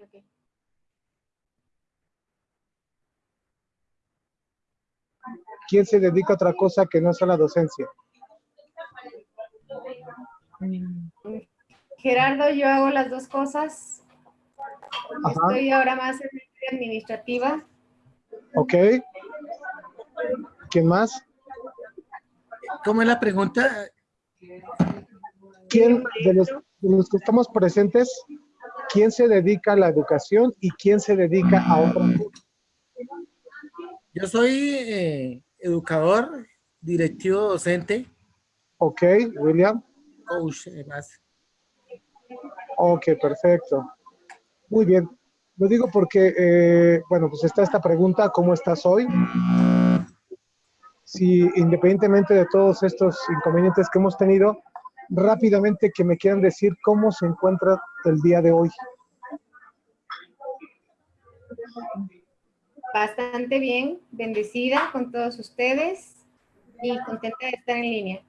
ok. ¿Quién se dedica a otra cosa que no sea la docencia? Gerardo, yo hago las dos cosas. Ajá. Estoy ahora más en la administrativa. ¿Ok? ¿Quién más? ¿Cómo es la pregunta? ¿Quién de los, de los que estamos presentes, quién se dedica a la educación y quién se dedica a otra cosa? Yo soy eh, educador, directivo docente, Ok, William. coach, además. Ok, perfecto. Muy bien. Lo digo porque, eh, bueno, pues está esta pregunta, ¿cómo estás hoy? Si independientemente de todos estos inconvenientes que hemos tenido, rápidamente que me quieran decir cómo se encuentra el día de hoy. Bastante bien, bendecida con todos ustedes y contenta de estar en línea.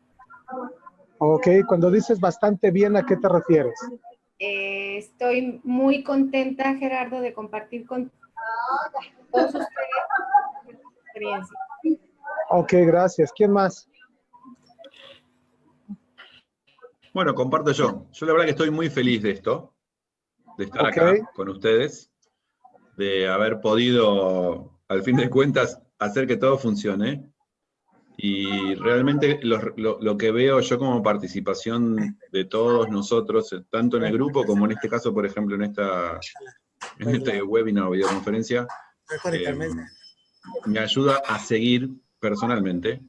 Ok, cuando dices bastante bien, ¿a qué te refieres? Eh, estoy muy contenta, Gerardo, de compartir con todos ustedes su experiencia. Ok, gracias. ¿Quién más? Bueno, comparto yo. Yo la verdad que estoy muy feliz de esto, de estar Ok. acá con ustedes, de haber podido, al fin de cuentas, hacer que todo funcione. Y realmente lo, lo- lo que veo yo como participación de todos nosotros, eh, tanto en el grupo como en este caso, por ejemplo, en, esta, en este webinar o videoconferencia, eh, me ayuda a seguir personalmente,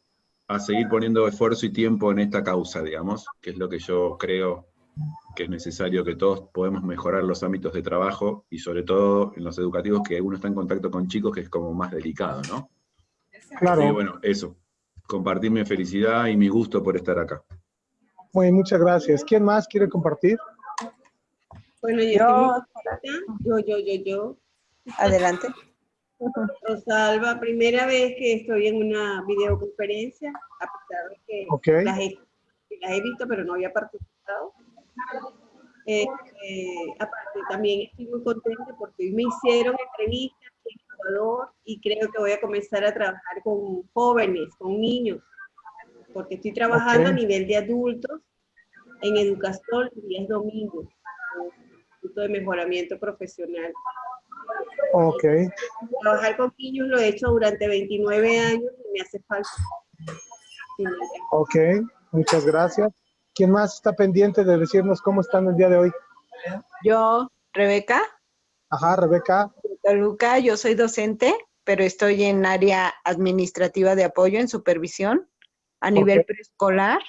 a seguir poniendo esfuerzo y tiempo en esta causa, digamos, que es lo que yo creo que es necesario que todos podemos mejorar los ámbitos de trabajo y sobre todo en los educativos que uno está en contacto con chicos que es como más delicado, ¿no? Así que Claro. bueno, eso, compartir mi felicidad y mi gusto por estar acá. Muy bien, muchas gracias. ¿Quién más quiere compartir? Bueno, yo, yo, yo, yo, adelante. Rosalba, primera vez que estoy en una videoconferencia, a pesar de que las, he, las he visto, pero no había participado. Eh, eh, aparte, también estoy muy contenta porque hoy me hicieron entrevistas en Ecuador y creo que voy a comenzar a trabajar con jóvenes, con niños, porque estoy trabajando Ok. a nivel de adultos en educación los días domingos, punto de mejoramiento profesional. Ok. Trabajar con niños lo he hecho durante 29 años y me hace falta. Ok, muchas gracias. ¿Quién más está pendiente de decirnos cómo están el día de hoy? Yo, Rebeca, Ajá, Rebeca. de Toluca, yo soy docente, pero estoy en área administrativa de apoyo en supervisión a nivel preescolar.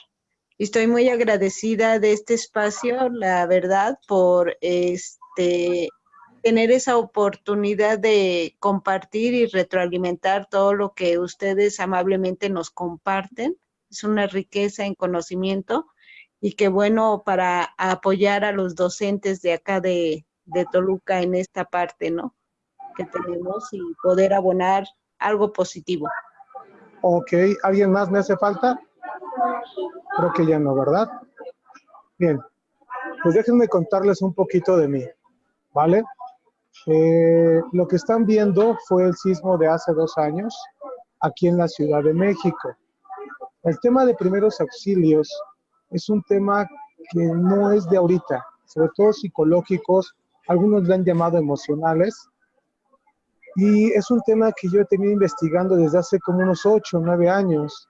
Y estoy muy agradecida de este espacio, la verdad, por este tener esa oportunidad de compartir y retroalimentar todo lo que ustedes amablemente nos comparten. Es una riqueza en conocimiento y qué bueno para apoyar a los docentes de acá de, de Toluca en esta parte, ¿no? Que tenemos y poder abonar algo positivo. Ok, ¿alguien más me hace falta? Creo que ya no, ¿verdad? Bien, pues déjenme contarles un poquito de mí, ¿vale? Eh, lo que están viendo fue el sismo de hace dos años aquí en la Ciudad de México. El tema de primeros auxilios es un tema que no es de ahorita, sobre todo psicológicos, algunos le han llamado emocionales, y es un tema que yo he tenido investigando desde hace como unos 8 o 9 años.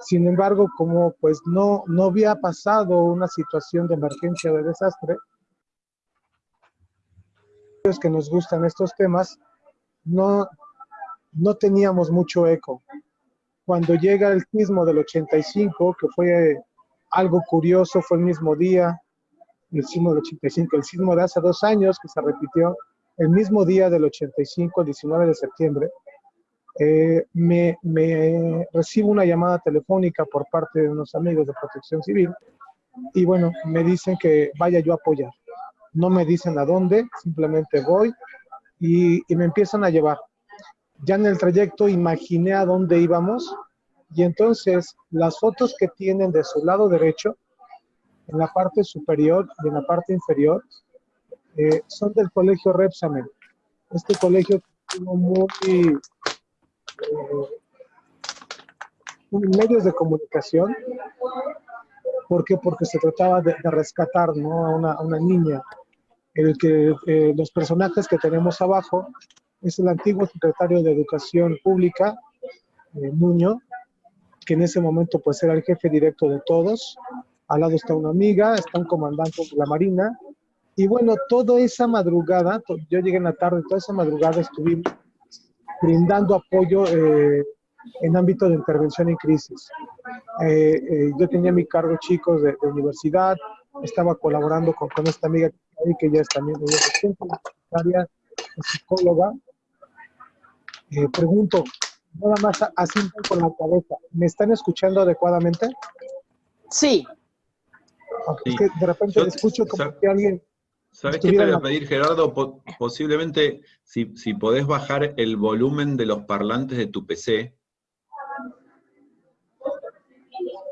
Sin embargo, como pues no, no había pasado una situación de emergencia o de desastre, que nos gustan estos temas, no, no teníamos mucho eco. Cuando llega el sismo del 85, que fue algo curioso, fue el mismo día, el sismo del 85, el sismo de hace dos años, que se repitió el mismo día del 85, el 19 de septiembre, eh, me, me recibo una llamada telefónica por parte de unos amigos de protección civil y bueno, me dicen que vaya yo a apoyar. No me dicen a dónde, simplemente voy y, me empiezan a llevar. Ya en el trayecto imaginé a dónde íbamos y entonces las fotos que tienen de su lado derecho, en la parte superior y en la parte inferior, eh, son del colegio Repsamen. Este colegio tuvo muy eh, medios de comunicación. ¿Por qué? Porque se trataba de, rescatar ¿no? a, una, a, una, niña. El que eh, los personajes que tenemos abajo es el antiguo secretario de Educación Pública, eh, que en ese momento pues era el jefe directo de todos. Al lado está una amiga, está un de la Marina. Y bueno, toda esa madrugada, yo llegué en la tarde, toda esa madrugada estuvimos brindando apoyo eh, en ámbito de intervención en crisis. Eh, yo tenía mi cargo chicos de, de, universidad, estaba colaborando con, con esta amiga ya es también secretaria, psicóloga. Eh, pregunto, nada más así con la cabeza, ¿me están escuchando adecuadamente? Sí. Okay, sí. Es que de repente yo, escucho como que alguien... ¿Sabes qué te voy a pedir, Gerardo? Po posiblemente, si, si podés bajar el volumen de los parlantes de tu PC,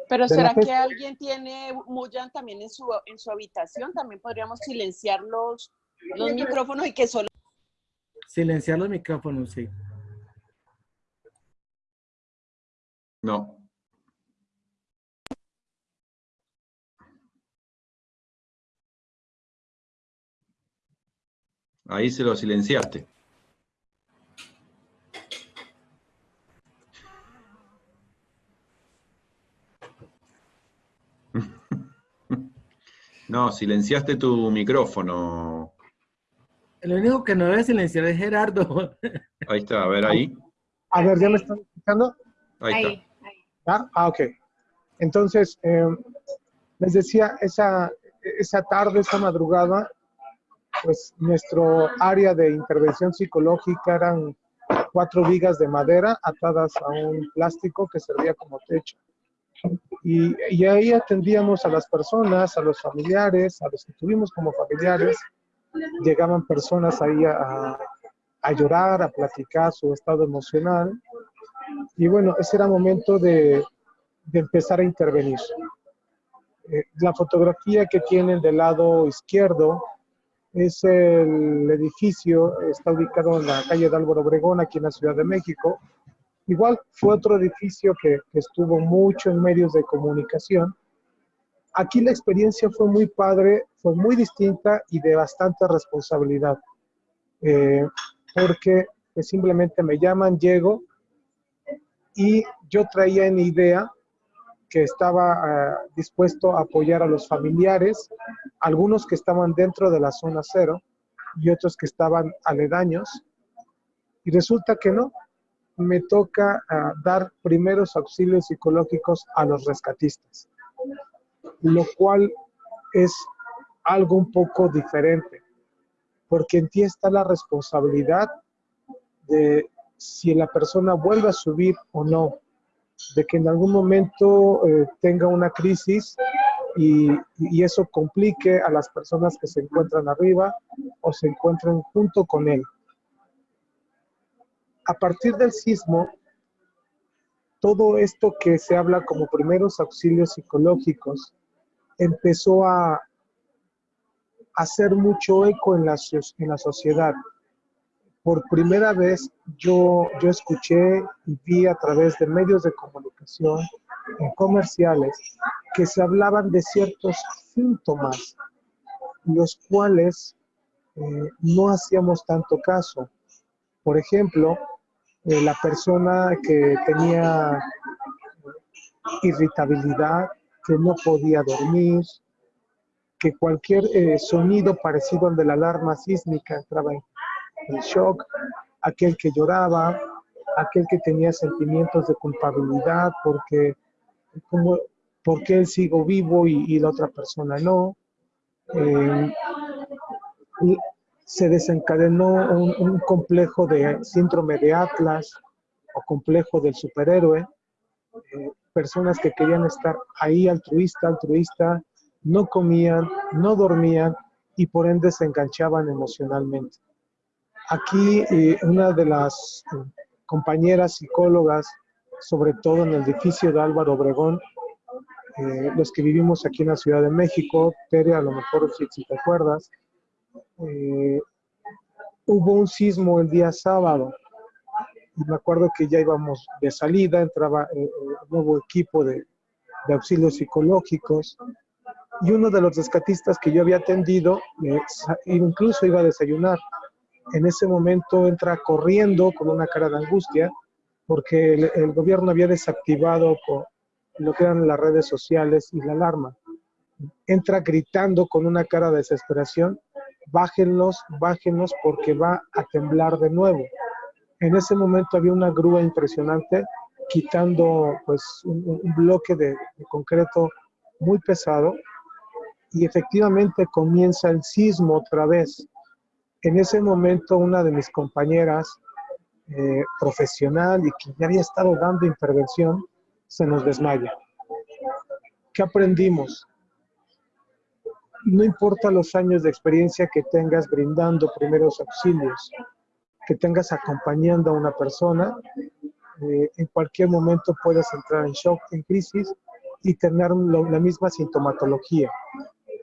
Pero ¿será que alguien tiene Muyan también en su, en su habitación? También podríamos silenciar los, los micrófonos y que solo... Silenciar los micrófonos, sí. No. Ahí se lo silenciaste. No, silenciaste tu micrófono. El único que no debe silenciar es Gerardo. Ahí está, a ver ahí. A ver, ¿ya me están escuchando? Ahí, Ahí, está. ahí. ¿Ah? ah, ok. Entonces, eh, les decía, esa, esa tarde, esa madrugada, pues nuestro área de intervención psicológica eran cuatro vigas de madera atadas a un plástico que servía como techo. Y, y, ahí atendíamos a las personas, a los familiares, a los que tuvimos como familiares. Llegaban personas ahí a, a llorar, a platicar su estado emocional. Y bueno, ese era momento de, de empezar a intervenir. Eh, la fotografía que tienen del lado izquierdo es el edificio, está ubicado en la calle de Álvaro Obregón, aquí en la Ciudad de México. Igual fue otro edificio que, estuvo mucho en medios de comunicación. Aquí la experiencia fue muy padre, fue muy distinta y de bastante responsabilidad. Eh, porque pues, simplemente me llaman, llego y yo traía en idea que estaba uh, dispuesto a apoyar a los familiares, algunos que estaban dentro de la zona cero y otros que estaban aledaños. Y resulta que no, me toca uh, dar primeros auxilios psicológicos a los rescatistas, lo cual es algo un poco diferente, porque en ti está la responsabilidad de si la persona vuelve a subir o no, de que en algún momento eh, tenga una crisis y, y, eso complique a las personas que se encuentran arriba o se encuentran junto con él a partir del sismo, todo esto que se habla como primeros auxilios psicológicos empezó a hacer mucho eco en la, en la sociedad. Por primera vez yo, yo escuché y vi a través de medios de comunicación, en comerciales, que se hablaban de ciertos síntomas, los cuales eh, no hacíamos tanto caso. Por ejemplo, eh, la persona que tenía irritabilidad, que no podía dormir, que cualquier eh, sonido parecido al de la alarma sísmica entraba en, en shock, aquel que lloraba, aquel que tenía sentimientos de culpabilidad porque como, porque él sigo vivo y, y la otra persona no. Eh, se desencadenó un, complejo de síndrome de Atlas o complejo del superhéroe, eh, personas que querían estar ahí altruista, altruista, no comían, no dormían y por ende se enganchaban emocionalmente. Aquí eh, una de las eh, compañeras psicólogas, sobre todo en el edificio de Álvaro Obregón, los que vivimos aquí en la Ciudad de México, Tere, a lo mejor si te acuerdas, eh, hubo un sismo el día sábado y me acuerdo que ya íbamos de salida, entraba un nuevo equipo de, de auxilios psicológicos y uno de los rescatistas que yo había atendido incluso iba a desayunar. En ese momento entra corriendo con una cara de angustia porque el, gobierno había desactivado lo que eran las redes sociales y la alarma. Entra gritando con una cara de desesperación, bájenlos, bájenlos porque va a temblar de nuevo. En ese momento había una grúa impresionante quitando pues un, bloque de, concreto muy pesado y efectivamente comienza el sismo otra vez. En ese momento una de mis compañeras eh, profesional y que ya había estado dando intervención se nos desmaya. ¿Qué aprendimos? No importa los años de experiencia que tengas brindando primeros auxilios, que tengas acompañando a una persona, eh, en cualquier momento puedes entrar en shock, en crisis y tener la misma sintomatología.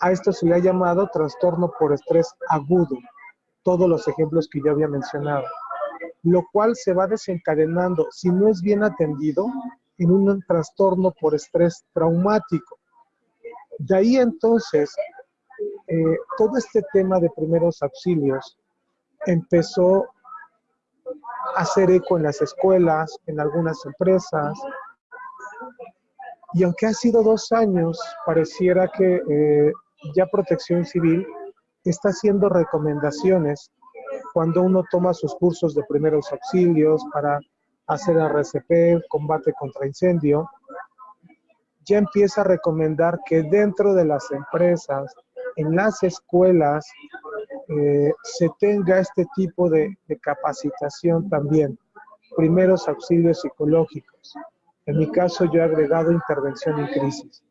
A esto se le ha llamado trastorno por estrés agudo, todos los ejemplos que yo había mencionado, lo cual se va desencadenando, si no es bien atendido, en un trastorno por estrés traumático. De ahí entonces, eh, todo este tema de primeros auxilios empezó a hacer eco en las escuelas, en algunas empresas, y aunque ha sido dos años, pareciera que eh, ya Protección Civil está haciendo recomendaciones cuando uno toma sus cursos de primeros auxilios para hacer RCP, combate contra incendio, ya empieza a recomendar que dentro de las empresas, en las escuelas, eh, se tenga este tipo de, de capacitación también, primeros auxilios psicológicos. En mi caso, yo he agregado intervención en crisis.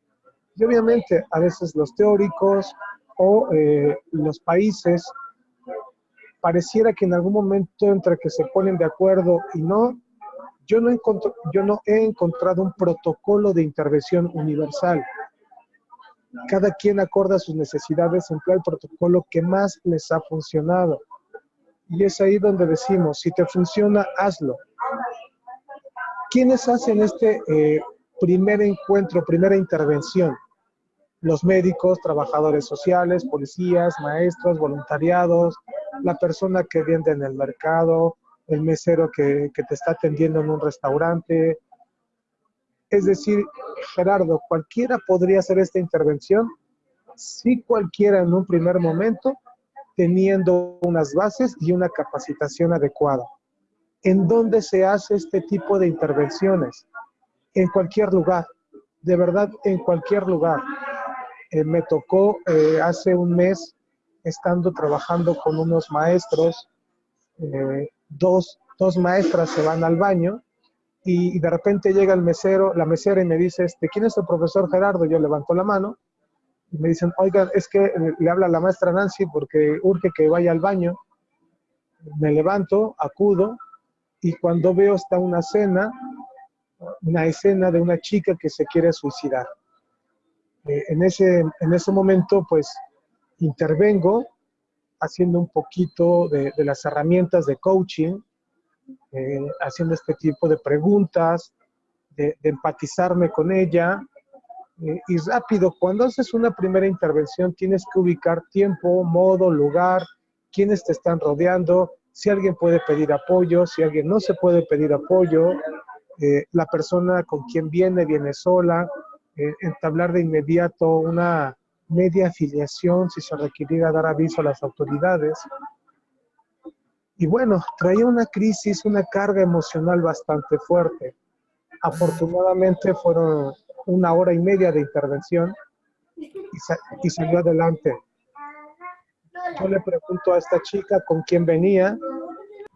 Y obviamente a veces los teóricos o eh, los países pareciera que en algún momento entre que se ponen de acuerdo y no, yo no, yo no he encontrado un protocolo de intervención universal. Cada quien acorda sus necesidades, emplea el protocolo que más les ha funcionado. Y es ahí donde decimos, si te funciona, hazlo. ¿Quiénes hacen este eh, primer encuentro, primera intervención. Los médicos, trabajadores sociales, policías, maestros, voluntariados, la persona que vende en el mercado, el mesero que, que te está atendiendo en un restaurante. Es decir, Gerardo, ¿cualquiera podría hacer esta intervención? Sí, cualquiera en un primer momento, teniendo unas bases y una capacitación adecuada. ¿En dónde se hace este tipo de intervenciones? en cualquier lugar, de verdad en cualquier lugar. Eh, me tocó eh, hace un mes, estando trabajando con unos maestros, eh, dos, dos, maestras se van al baño y, de repente llega el mesero, la mesera y me dice, este, ¿quién es el profesor Gerardo? Yo levanto la mano y me dicen, oigan, es que le habla la maestra Nancy porque urge que vaya al baño. Me levanto, acudo y cuando veo está una cena una escena de una chica que se quiere suicidar. Eh, en, ese, en ese momento, pues, intervengo haciendo un poquito de, las herramientas de coaching, eh, haciendo este tipo de preguntas, de, empatizarme con ella. Eh, y rápido, cuando haces una primera intervención, tienes que ubicar tiempo, modo, lugar, quiénes te están rodeando, si alguien puede pedir apoyo, si alguien no se puede pedir apoyo, eh, la persona con quien viene, viene sola, eh, entablar de inmediato una media afiliación si se requiriera dar aviso a las autoridades. Y bueno, traía una crisis, una carga emocional bastante fuerte. Afortunadamente fueron una hora y media de intervención y, salió adelante. Yo le pregunto a esta chica con quién venía,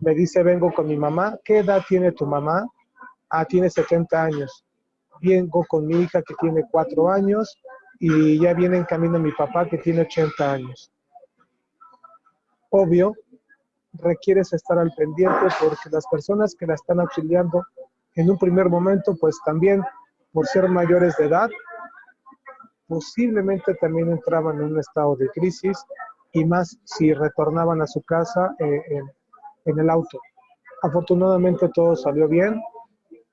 me dice vengo con mi mamá, ¿qué edad tiene tu mamá? ah, tiene 70 años. Vengo con mi hija que tiene 4 años y ya viene en camino mi papá que tiene 80 años. Obvio, requieres estar al pendiente porque las personas que la están auxiliando en un primer momento, pues también por ser mayores de edad, posiblemente también entraban en un estado de crisis y más si retornaban a su casa eh, en, el auto. Afortunadamente todo salió bien,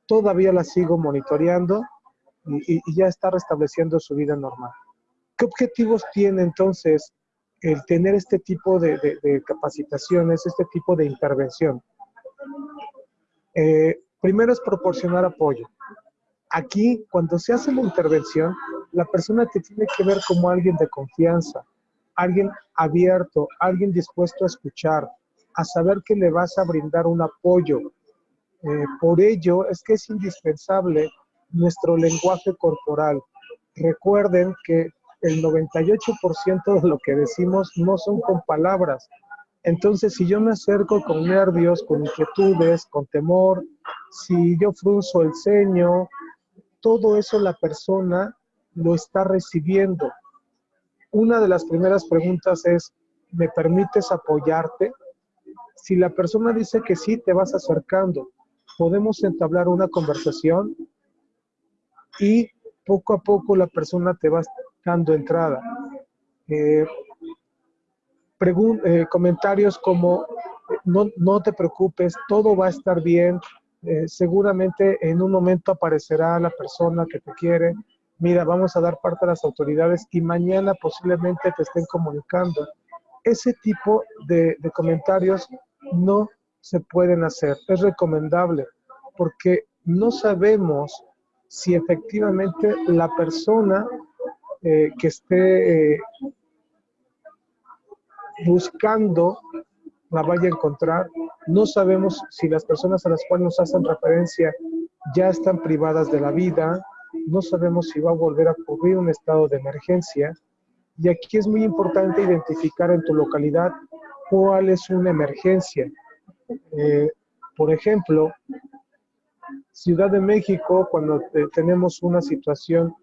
todavía la sigo monitoreando y ya está restableciendo su vida normal. ¿Qué objetivos tiene entonces el tener este tipo de, de, capacitaciones, este tipo de intervención? Eh, primero es proporcionar apoyo. Aquí, cuando se hace la intervención, la persona te tiene que ver como alguien de confianza, alguien abierto, alguien dispuesto a escuchar, a saber que le vas a brindar un apoyo. Eh, por ello es que es indispensable nuestro lenguaje corporal. Recuerden que el 98% de lo que decimos no son con palabras. Entonces, si yo me acerco con nervios, con inquietudes, con temor, si yo frunzo el ceño, todo eso la persona lo está recibiendo. Una de las primeras preguntas es, ¿me permites apoyarte? Si la persona dice que sí, te vas acercando. Podemos entablar una conversación y poco a poco la persona te va dando entrada. Eh, eh, comentarios como, no, no, te preocupes, todo va a estar bien, eh, seguramente en un momento aparecerá la persona que te quiere, mira, vamos a dar parte a las autoridades y mañana posiblemente te estén comunicando. Ese tipo de comentarios no se pueden hacer. Es recomendable porque no sabemos si efectivamente la persona eh, que esté eh, buscando la vaya a encontrar. No sabemos si las personas a las cuales nos hacen referencia ya están privadas de la vida. No sabemos si va a volver a ocurrir un estado de emergencia. Y aquí es muy importante identificar en tu localidad cuál es una emergencia. Eh, por ejemplo, Ciudad de México, cuando tenemos una situación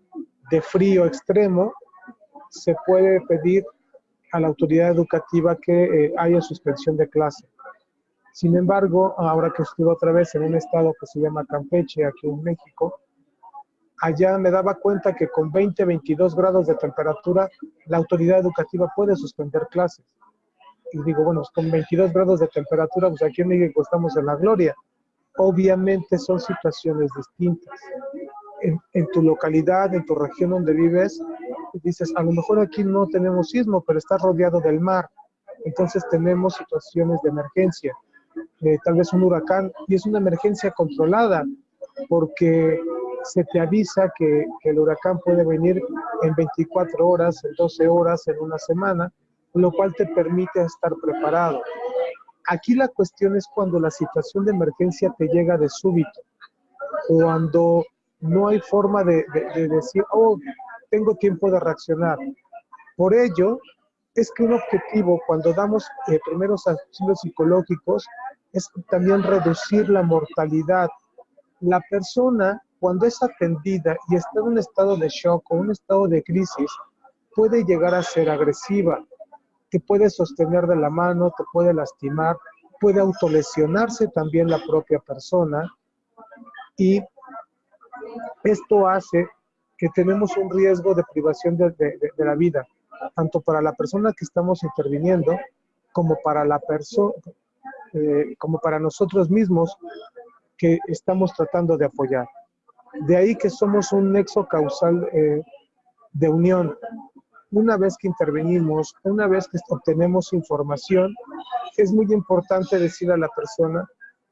de frío extremo, se puede pedir a la autoridad educativa que eh, haya suspensión de clase. Sin embargo, ahora que estuve otra vez en un estado que se llama Campeche, aquí en México, allá me daba cuenta que con 20, 22 grados de temperatura, la autoridad educativa puede suspender clases. Y digo, bueno, con 22 grados de temperatura, pues aquí en México estamos en la gloria. Obviamente son situaciones distintas en, tu localidad, en tu región donde vives, dices, a lo mejor aquí no tenemos sismo, pero está rodeado del mar. Entonces tenemos situaciones de emergencia, eh, tal vez un huracán, y es una emergencia controlada, porque se te avisa que, que, el huracán puede venir en 24 horas, en 12 horas, en una semana, lo cual te permite estar preparado. Aquí la cuestión es cuando la situación de emergencia te llega de súbito, cuando no hay forma de, decir, oh, tengo tiempo de reaccionar. Por ello, es que un objetivo cuando damos eh, primeros auxilios psicológicos es también reducir la mortalidad. La persona, cuando es atendida y está en un estado de shock o un estado de crisis, puede llegar a ser agresiva, te puede sostener de la mano, te puede lastimar, puede autolesionarse también la propia persona y esto hace que tenemos un riesgo de privación de, de, de la vida, tanto para la persona que estamos interviniendo como para la persona, eh, como para nosotros mismos que estamos tratando de apoyar. De ahí que somos un nexo causal eh, de unión. Una vez que intervenimos, una vez que obtenemos información, es muy importante decir a la persona,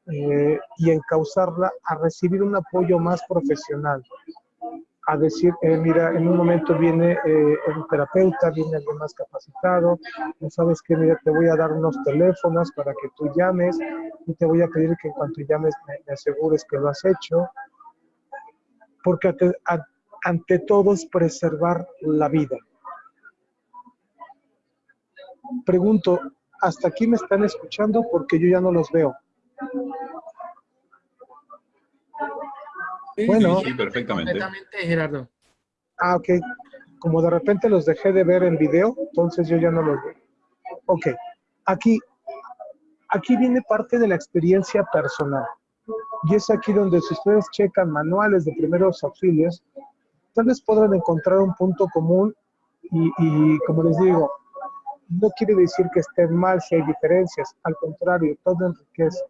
eh, y encauzarla a recibir un apoyo más profesional. A decir, eh, mira, en un momento viene eh, terapeuta, viene alguien más capacitado, no sabes que, mira, te voy a dar unos teléfonos para que tú llames y te voy a pedir que en cuanto llames me, asegures que lo has hecho, porque ante, ante todo es preservar la vida. Pregunto, ¿hasta aquí me están escuchando? Porque yo ya no los veo. bueno, sí, perfectamente. Gerardo. Ah, ok. Como de repente los dejé de ver en video, entonces yo ya no los veo. Ok. Aquí, aquí viene parte de la experiencia personal. Y es aquí donde si ustedes checan manuales de primeros auxilios, tal vez podrán encontrar un punto común y, y como les digo, no quiere decir que esté mal si hay diferencias, al contrario, todo enriquece.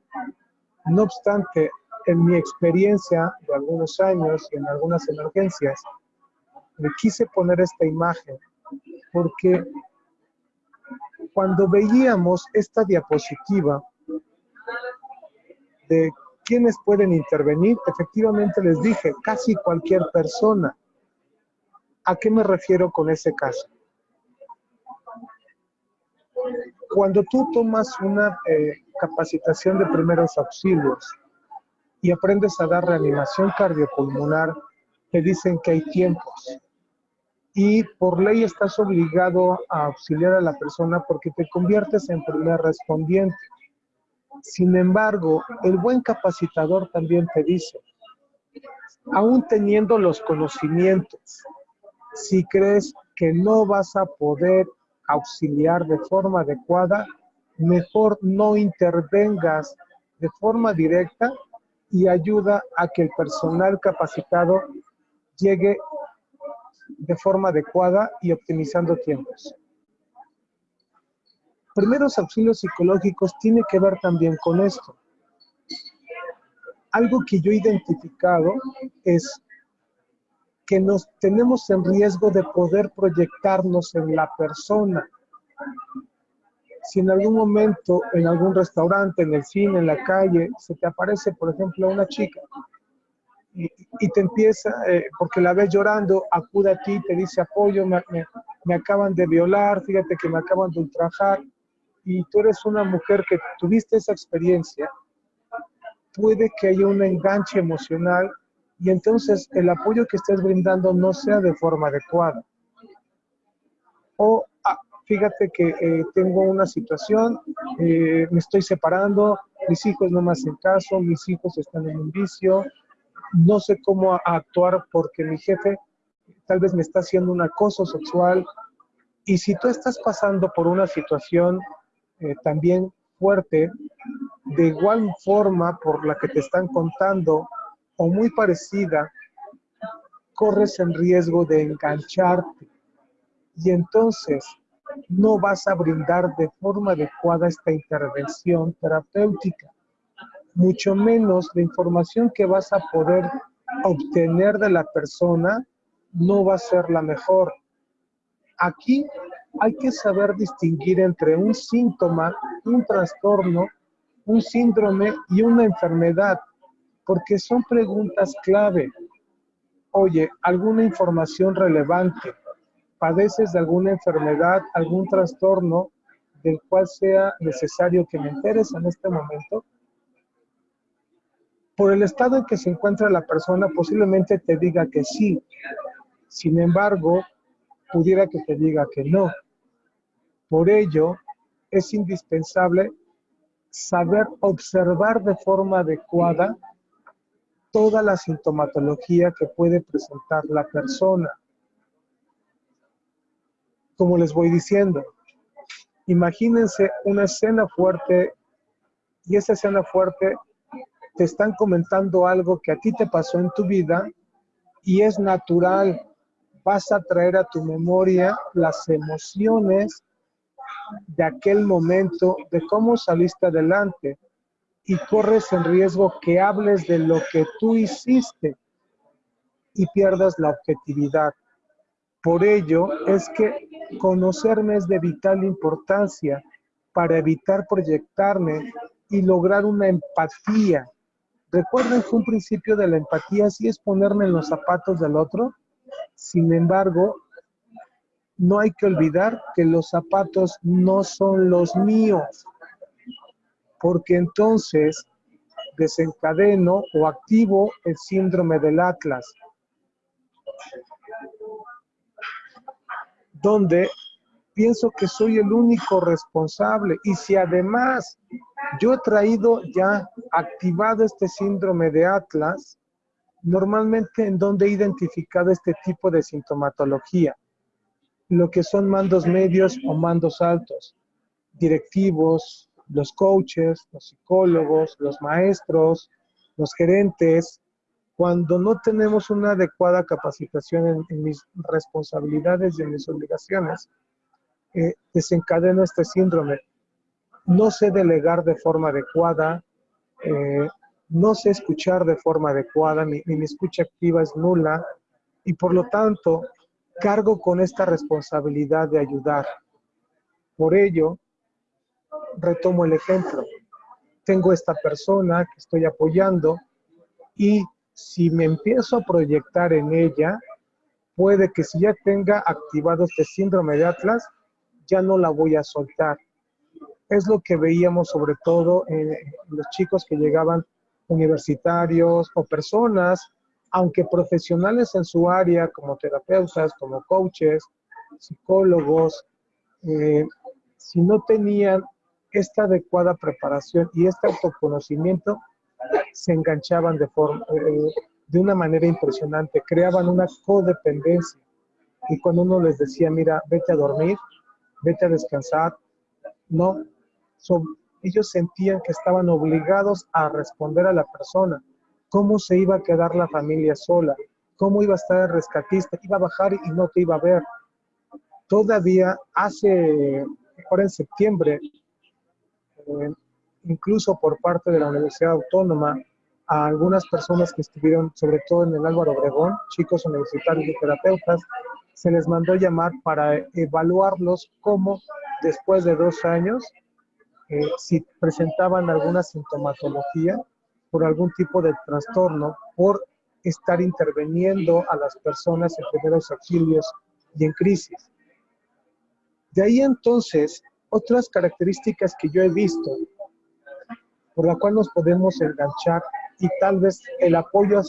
No obstante, en mi experiencia de algunos años y en algunas emergencias, me quise poner esta imagen porque cuando veíamos esta diapositiva de quiénes pueden intervenir, efectivamente les dije, casi cualquier persona. ¿A qué me refiero con ese caso? Cuando tú tomas una eh, capacitación de primeros auxilios y aprendes a dar reanimación cardiopulmonar, te dicen que hay tiempos. Y por ley estás obligado a auxiliar a la persona porque te conviertes en primer respondiente. Sin embargo, el buen capacitador también te dice, aún teniendo los conocimientos, si crees que no vas a poder auxiliar de forma adecuada, mejor no intervengas de forma directa y ayuda a que el personal capacitado llegue de forma adecuada y optimizando tiempos. Primeros auxilios psicológicos tiene que ver también con esto. Algo que yo he identificado es que nos tenemos en riesgo de poder proyectarnos en la persona. Si en algún momento, en algún restaurante, en el cine, en la calle, se te aparece, por ejemplo, una chica y, te empieza, eh, porque la ves llorando, acude a ti, te dice apoyo, me, me, acaban de violar, fíjate que me acaban de ultrajar, y tú eres una mujer que tuviste esa experiencia, puede que haya un enganche emocional y entonces el apoyo que estés brindando no sea de forma adecuada. O ah, fíjate que eh, tengo una situación, eh, me estoy separando, mis hijos no me hacen caso, mis hijos están en un vicio, no sé cómo actuar porque mi jefe tal vez me está haciendo un acoso sexual. Y si tú estás pasando por una situación eh, también fuerte, de igual forma por la que te están contando o muy parecida, corres en riesgo de engancharte. Y entonces no vas a brindar de forma adecuada esta intervención terapéutica mucho menos la información que vas a poder obtener de la persona no va a ser la mejor. Aquí hay que saber distinguir entre un síntoma, un trastorno, un síndrome y una enfermedad, porque son preguntas clave. Oye, ¿alguna información relevante? ¿Padeces de alguna enfermedad, algún trastorno del cual sea necesario que me enteres en este momento? por el estado en que se encuentra la persona, posiblemente te diga que sí. Sin embargo, pudiera que te diga que no. Por ello, es indispensable saber observar de forma adecuada toda la sintomatología que puede presentar la persona. Como les voy diciendo, imagínense una escena fuerte y esa escena fuerte te están comentando algo que a ti te pasó en tu vida y es natural. Vas a traer a tu memoria las emociones de aquel momento, de cómo saliste adelante y corres en riesgo que hables de lo que tú hiciste y pierdas la objetividad. Por ello es que conocerme es de vital importancia para evitar proyectarme y lograr una empatía Recuerden que un principio de la empatía sí es ponerme en los zapatos del otro. Sin embargo, no hay que olvidar que los zapatos no son los míos, porque entonces desencadeno o activo el síndrome del Atlas, donde pienso que soy el único responsable. Y si además yo he traído ya activado este síndrome de Atlas, normalmente en donde he identificado este tipo de sintomatología, lo que son mandos medios o mandos altos, directivos, los coaches, los psicólogos, los maestros, los gerentes, cuando no tenemos una adecuada capacitación en, mis responsabilidades y en mis obligaciones, eh, desencadena este síndrome. No sé delegar de forma adecuada, eh, no sé escuchar de forma adecuada, mi, mi escucha activa es nula y por lo tanto cargo con esta responsabilidad de ayudar. Por ello, retomo el ejemplo. Tengo esta persona que estoy apoyando y si me empiezo a proyectar en ella, puede que si ya tenga activado este síndrome de Atlas, ya no la voy a soltar. Es lo que veíamos sobre todo en los chicos que llegaban universitarios o personas, aunque profesionales en su área, como terapeutas, como coaches, psicólogos, eh, si no tenían esta adecuada preparación y este autoconocimiento, se enganchaban de, forma, eh, de una manera impresionante, creaban una codependencia. Y cuando uno les decía, mira, vete a dormir, vete a descansar, no, ellos sentían que estaban obligados a responder a la persona, cómo se iba a quedar la familia sola, cómo iba a estar el rescatista, iba a bajar y no te iba a ver. Todavía hace, ahora en septiembre, eh, incluso por parte de la Universidad Autónoma, a algunas personas que estuvieron, sobre todo en el Álvaro Obregón, chicos universitarios y terapeutas, se les mandó llamar para evaluarlos cómo después de dos años, eh, si presentaban alguna sintomatología por algún tipo de trastorno, por estar interviniendo a las personas en primeros auxilios y en crisis. De ahí entonces, otras características que yo he visto, por la cual nos podemos enganchar y tal vez el apoyo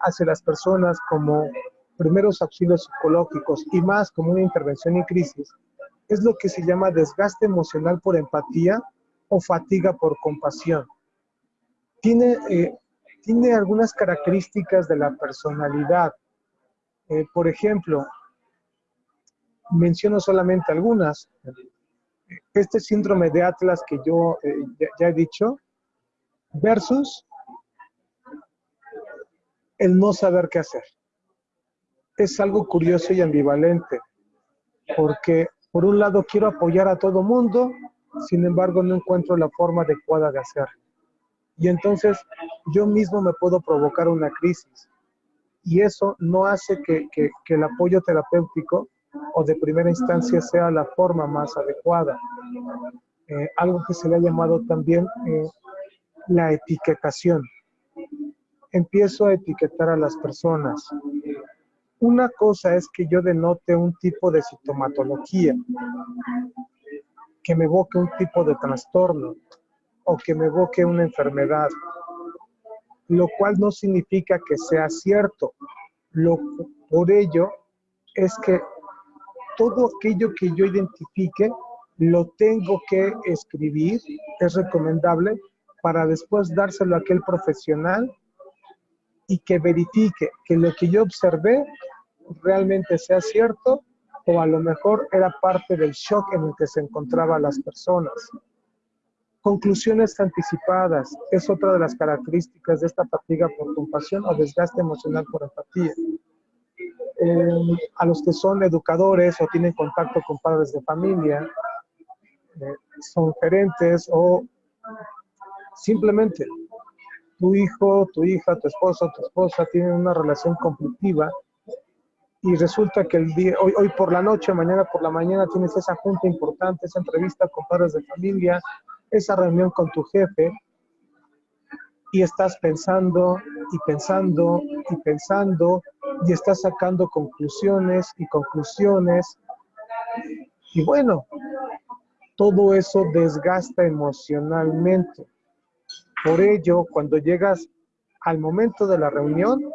hacia las personas como primeros auxilios psicológicos y más como una intervención en crisis, es lo que se llama desgaste emocional por empatía o fatiga por compasión. Tiene, eh, tiene algunas características de la personalidad. Eh, por ejemplo, menciono solamente algunas. Este síndrome de Atlas que yo eh, ya he dicho, versus el no saber qué hacer es algo curioso y ambivalente, porque por un lado quiero apoyar a todo mundo, sin embargo no encuentro la forma adecuada de hacerlo. Y entonces yo mismo me puedo provocar una crisis. Y eso no hace que, el apoyo terapéutico o de primera instancia sea la forma más adecuada. Eh, algo que se le ha llamado también eh, la etiquetación. Empiezo a etiquetar a las personas. Una cosa es que yo denote un tipo de sintomatología, que me evoque un tipo de trastorno o que me evoque una enfermedad, lo cual no significa que sea cierto. Lo, por ello es que todo aquello que yo identifique lo tengo que escribir, es recomendable, para después dárselo a aquel profesional y que verifique que lo que yo observé realmente sea cierto o a lo mejor era parte del shock en el que se encontraban las personas. Conclusiones anticipadas es otra de las características de esta fatiga por compasión o desgaste emocional por empatía. A los que son educadores o tienen contacto con padres de familia, eh, son gerentes o simplemente tu hijo, tu hija, tu esposo, tu esposa tienen una relación conflictiva y resulta que el día, hoy, hoy por la noche, mañana por la mañana tienes esa junta importante, esa entrevista con padres de familia, esa reunión con tu jefe y estás pensando y pensando y pensando y estás sacando conclusiones y conclusiones. Y bueno, todo eso desgasta emocionalmente. Por ello, cuando llegas al momento de la reunión,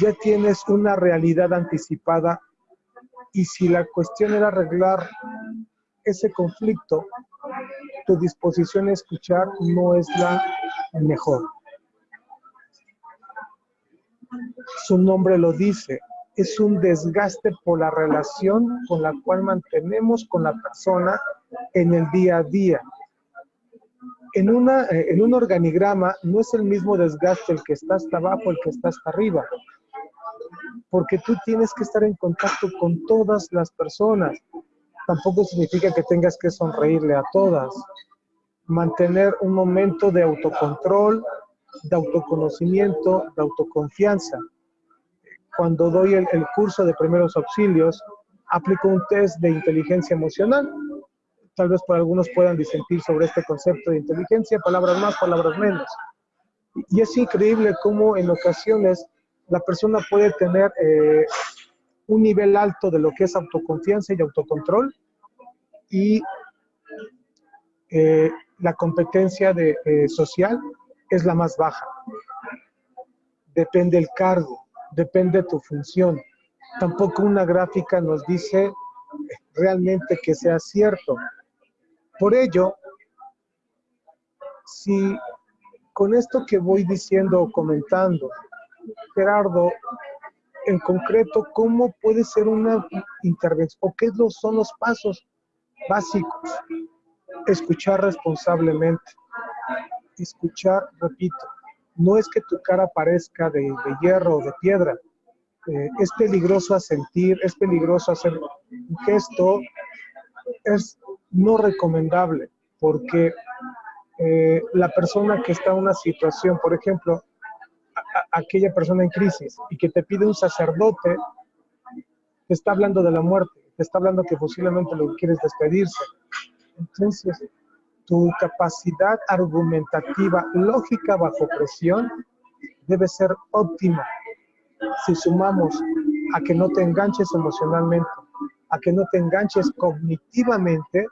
ya tienes una realidad anticipada y si la cuestión era arreglar ese conflicto, tu disposición a escuchar no es la mejor. Su nombre lo dice, es un desgaste por la relación con la cual mantenemos con la persona en el día a día en, una, eh, en un organigrama no es el mismo desgaste el que está hasta abajo, el que está hasta arriba. Porque tú tienes que estar en contacto con todas las personas. Tampoco significa que tengas que sonreírle a todas. Mantener un momento de autocontrol, de autoconocimiento, de autoconfianza. Cuando doy el, curso de primeros auxilios, aplico un test de inteligencia emocional. Tal vez por algunos puedan disentir sobre este concepto de inteligencia, palabras más, palabras menos. Y es increíble cómo en ocasiones la persona puede tener eh, un nivel alto de lo que es autoconfianza y autocontrol y eh, la competencia de, eh, social es la más baja. Depende el cargo, depende tu función. Tampoco una gráfica nos dice realmente que sea cierto. Por ello, si con esto que voy diciendo o comentando, Gerardo, en concreto, ¿cómo puede ser una intervención o qué son los pasos básicos? Escuchar responsablemente. Escuchar, repito, no es que tu cara parezca de, hierro o de piedra. Eh, es peligroso asentir, es peligroso hacer un gesto, es no recomendable porque eh, la persona que está en una situación, por ejemplo, aquella persona en crisis y que te pide un sacerdote, te está hablando de la muerte, te está hablando que posiblemente lo quieres despedirse. Entonces, tu capacidad argumentativa, lógica bajo presión, debe ser óptima. Si sumamos a que no te enganches emocionalmente, a que no te enganches cognitivamente,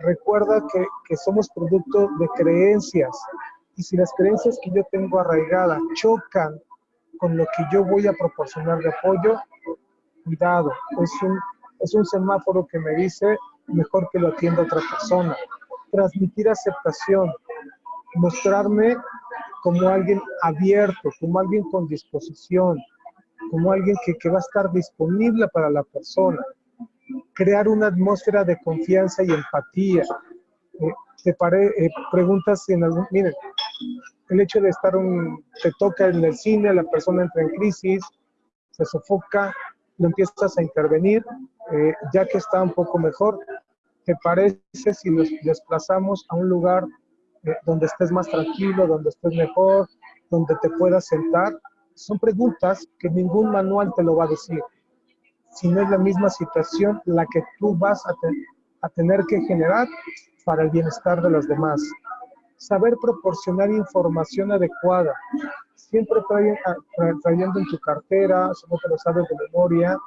recuerda que, que somos producto de creencias, y si las creencias que yo tengo arraigadas chocan con lo que yo voy a proporcionar de apoyo, cuidado, es un, es un semáforo que me dice mejor que lo atienda otra persona. Transmitir aceptación, mostrarme como alguien abierto, como alguien con disposición, como alguien que, que va a estar disponible para la persona. Crear una atmósfera de confianza y empatía. Eh, te eh, preguntas en algún, miren, el hecho de estar un, te toca en el cine, la persona entra en crisis, se sofoca, no empiezas a intervenir, eh, ya que está un poco mejor, ¿te parece si nos desplazamos a un lugar eh, donde estés más tranquilo, donde estés mejor, donde te puedas sentar? Son preguntas que ningún manual te lo va a decir. Si no es la misma situación la que tú vas a, a tener que generar para el bienestar de los demás saber proporcionar información adecuada. Siempre ah, trayendo en tu cartera, si no te lo sabes de memoria,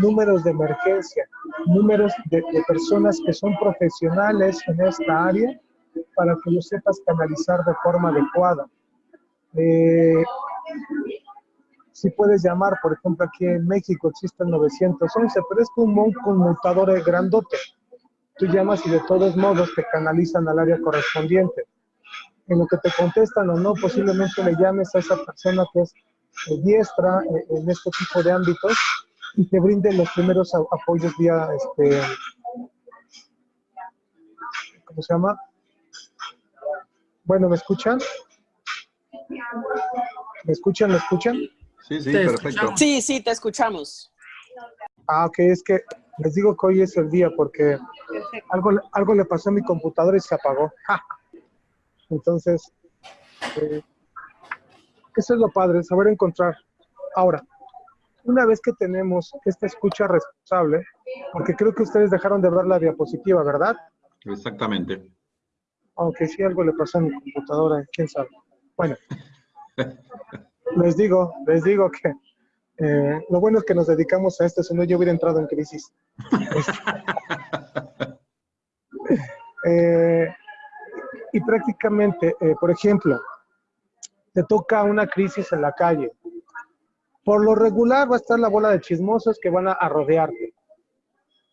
números de emergencia, números de, personas que son profesionales en esta área para que lo sepas canalizar de forma adecuada. Eh, si puedes llamar, por ejemplo, aquí en México existe el 911, pero es como un conmutador grandote. Tú llamas y de todos modos te canalizan al área correspondiente en lo que te contestan o no, posiblemente le llames a esa persona que es eh, diestra eh, en este tipo de ámbitos y te brinde los primeros apoyos vía, este, ¿cómo se llama? Bueno, ¿me escuchan? ¿Me escuchan? ¿Me escuchan? Sí, sí, perfecto. Sí, sí, te escuchamos. Ah, ok, es que les digo que hoy es el día porque algo, algo le pasó a mi computadora y se apagó. Entonces, eh, eso es lo padre, saber encontrar. Ahora, una vez que tenemos esta escucha responsable, porque creo que ustedes dejaron de ver la diapositiva, ¿verdad? Exactamente. Aunque si algo le pasó a mi computadora, quién sabe. Bueno, les digo, les digo que eh, lo bueno es que nos dedicamos a esto, si no yo hubiera entrado en crisis. eh, y prácticamente, eh, por ejemplo, te toca una crisis en la calle. Por lo regular va a estar la bola de chismosos que van a, rodearte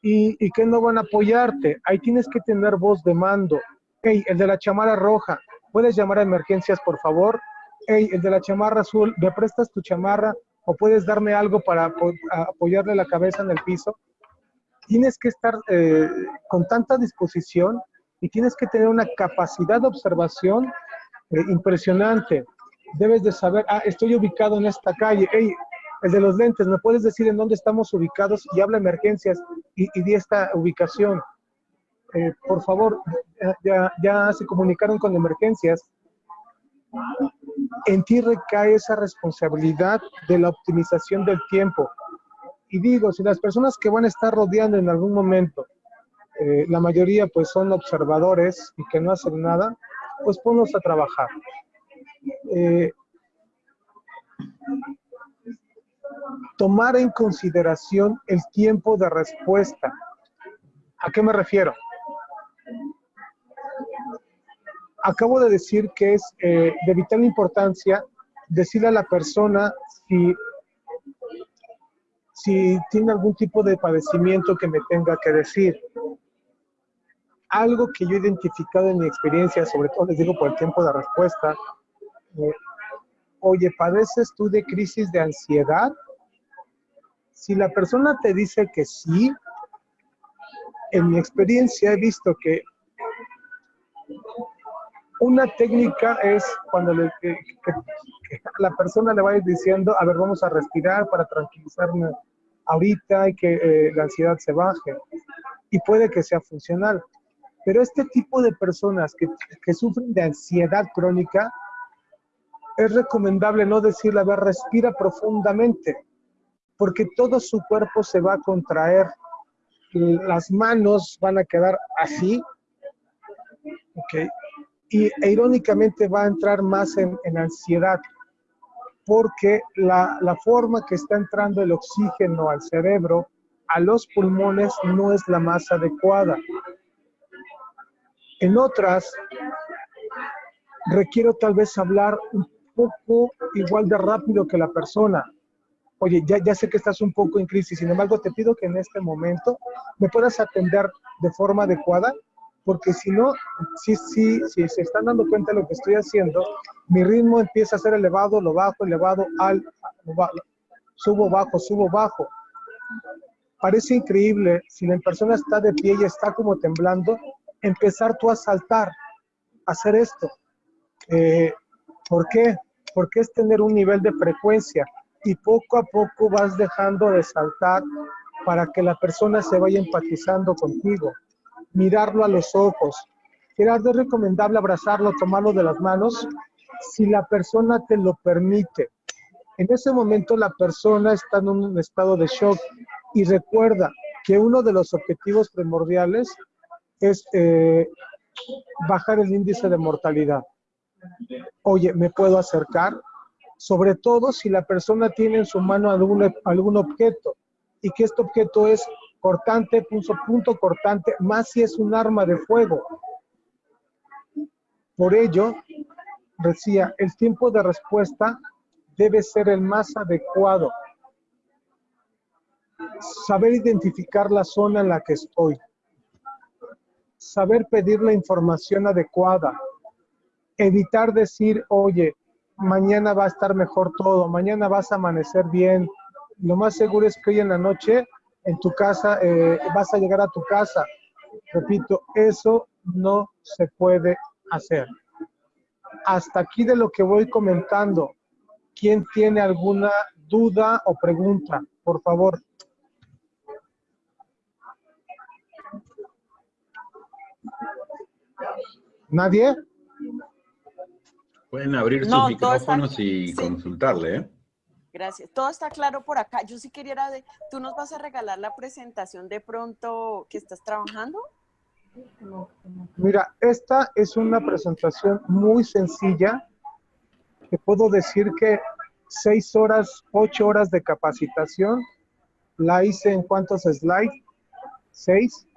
y, y, que no van a apoyarte. Ahí tienes que tener voz de mando. Hey, el de la chamarra roja, ¿puedes llamar a emergencias, por favor? Hey, el de la chamarra azul, ¿me prestas tu chamarra o puedes darme algo para apoyarle la cabeza en el piso? Tienes que estar eh, con tanta disposición y tienes que tener una capacidad de observación eh, impresionante. Debes de saber, ah, estoy ubicado en esta calle, hey, el de los lentes, ¿me puedes decir en dónde estamos ubicados? Y habla emergencias, y, di esta ubicación. Eh, por favor, ya, ya se comunicaron con emergencias. En ti recae esa responsabilidad de la optimización del tiempo. Y digo, si las personas que van a estar rodeando en algún momento, eh, la mayoría pues son observadores y que no hacen nada, pues ponlos a trabajar. Eh, tomar en consideración el tiempo de respuesta. ¿A qué me refiero? Acabo de decir que es eh, de vital importancia decirle a la persona si, si tiene algún tipo de padecimiento que me tenga que decir. Algo que yo he identificado en mi experiencia, sobre todo les digo por el tiempo de respuesta, eh, oye, ¿padeces tú de crisis de ansiedad? Si la persona te dice que sí, en mi experiencia he visto que una técnica es cuando le, la persona le va a ir diciendo, a ver, vamos a respirar para tranquilizarme ahorita y que eh, la ansiedad se baje. Y puede que sea funcional. Pero este tipo de personas que, que sufren de ansiedad crónica, es recomendable no decirle, a ver, respira profundamente porque todo su cuerpo se va a contraer, las manos van a quedar así. Y e irónicamente va a entrar más en, ansiedad, porque la, la forma que está entrando el oxígeno al cerebro, a los pulmones, no es la más adecuada. En otras, requiero tal vez hablar un poco igual de rápido que la persona, oye, ya, ya sé que estás un poco en crisis, sin embargo, te pido que en este momento me puedas atender de forma adecuada, porque si no, si, si, si se están dando cuenta de lo que estoy haciendo, mi ritmo empieza a ser elevado, lo bajo, elevado, al, subo, bajo, subo, bajo. Parece increíble, si la persona está de pie y está como temblando, empezar tú a saltar, hacer esto. Eh, ¿Por qué? Porque es tener un nivel de frecuencia y poco a poco vas dejando de saltar para que la persona se vaya empatizando contigo. Mirarlo a los ojos. Gerardo, es recomendable abrazarlo, tomarlo de las manos, si la persona te lo permite. En ese momento la persona está en un estado de shock y recuerda que uno de los objetivos primordiales es eh, bajar el índice de mortalidad. Oye, ¿me puedo acercar? sobre todo si la persona tiene en su mano algún, algún objeto y que este objeto es cortante, punto, punto cortante, más si es un arma de fuego. Por ello, decía, el tiempo de respuesta debe ser el más adecuado. Saber identificar la zona en la que estoy. Saber pedir la información adecuada. Evitar decir, oye, mañana va a estar mejor todo, mañana vas a amanecer bien. Lo más seguro es que hoy en la noche en tu casa eh, vas a llegar a tu casa. Repito, eso no se puede hacer. Hasta aquí de lo que voy comentando. ¿Quién tiene alguna duda o pregunta? Por favor. ¿Nadie? Pueden abrir sus micrófonos y consultarle, ¿eh? Gracias. Todo está claro por acá. Yo sí quería, de, ¿tú nos vas a regalar la presentación de pronto que estás trabajando? Mira, esta es una presentación muy sencilla. Te puedo decir que seis horas, ocho horas de capacitación. La hice en cuántos slides? Seis.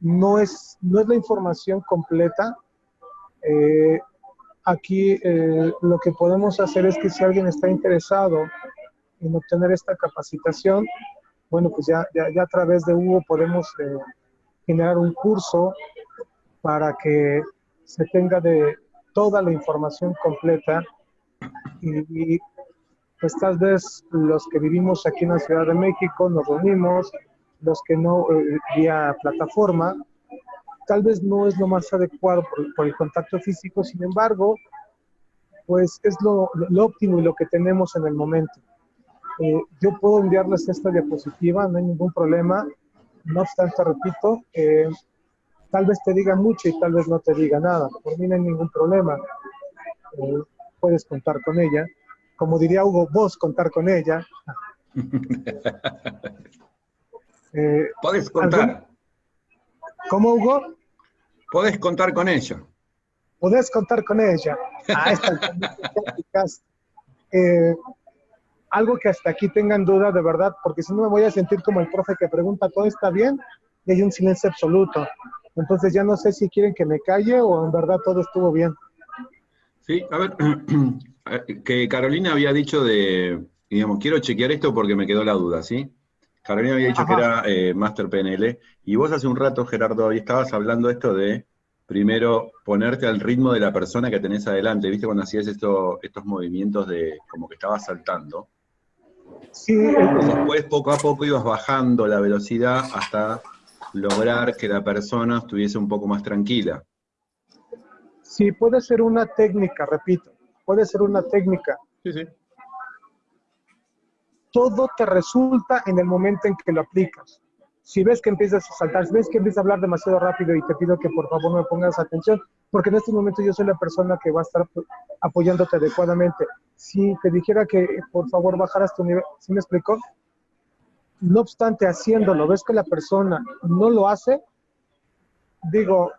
No es, no es la información completa. Eh, Aquí eh, lo que podemos hacer es que si alguien está interesado en obtener esta capacitación, bueno, pues ya, ya, a través de Hugo podemos eh, generar un curso para que se tenga de toda la información completa y, pues tal vez los que vivimos aquí en la Ciudad de México nos reunimos, los que no eh, vía plataforma, tal vez no es lo más adecuado por, el contacto físico, sin embargo, pues es lo, óptimo y lo que tenemos en el momento. Eh, yo puedo enviarles esta diapositiva, no hay ningún problema. No obstante, repito, eh, tal vez te diga mucho y tal vez no te diga nada. Por mí no hay ningún problema. Eh, puedes contar con ella. Como diría Hugo, vos contar con ella. Eh, Puedes contar. ¿Cómo, Hugo? Puedes contar con ella. Puedes contar con ella. Ah, eh, algo que hasta aquí tengan duda de verdad, porque si no me voy a sentir como el profe que pregunta, ¿todo está bien? Y hay un silencio absoluto. Entonces ya no sé si quieren que me calle o en verdad todo estuvo bien. Sí, a ver, que Carolina había dicho de, digamos, quiero chequear esto porque me quedó la duda, ¿sí? Carolina había dicho que era eh, Master PNL, y vos hace un rato, Gerardo, ahí estabas hablando esto de primero ponerte al ritmo de la persona que tenés adelante, ¿viste? Cuando hacías esto, estos movimientos de como que estabas saltando. Sí. Después, poco a poco, ibas bajando la velocidad hasta lograr que la persona estuviese un poco más tranquila. Sí, puede ser una técnica, repito, puede ser una técnica. Sí, sí. Todo te resulta en el momento en que lo aplicas. Si ves que empiezas a saltar, si ves que empiezas a hablar demasiado rápido y te pido que por favor me pongas atención, porque en este momento yo soy la persona que va a estar apoyándote adecuadamente. Si te dijera que por favor bajaras tu nivel, ¿sí me explicó? No obstante, haciéndolo, ves que la persona no lo hace, digo,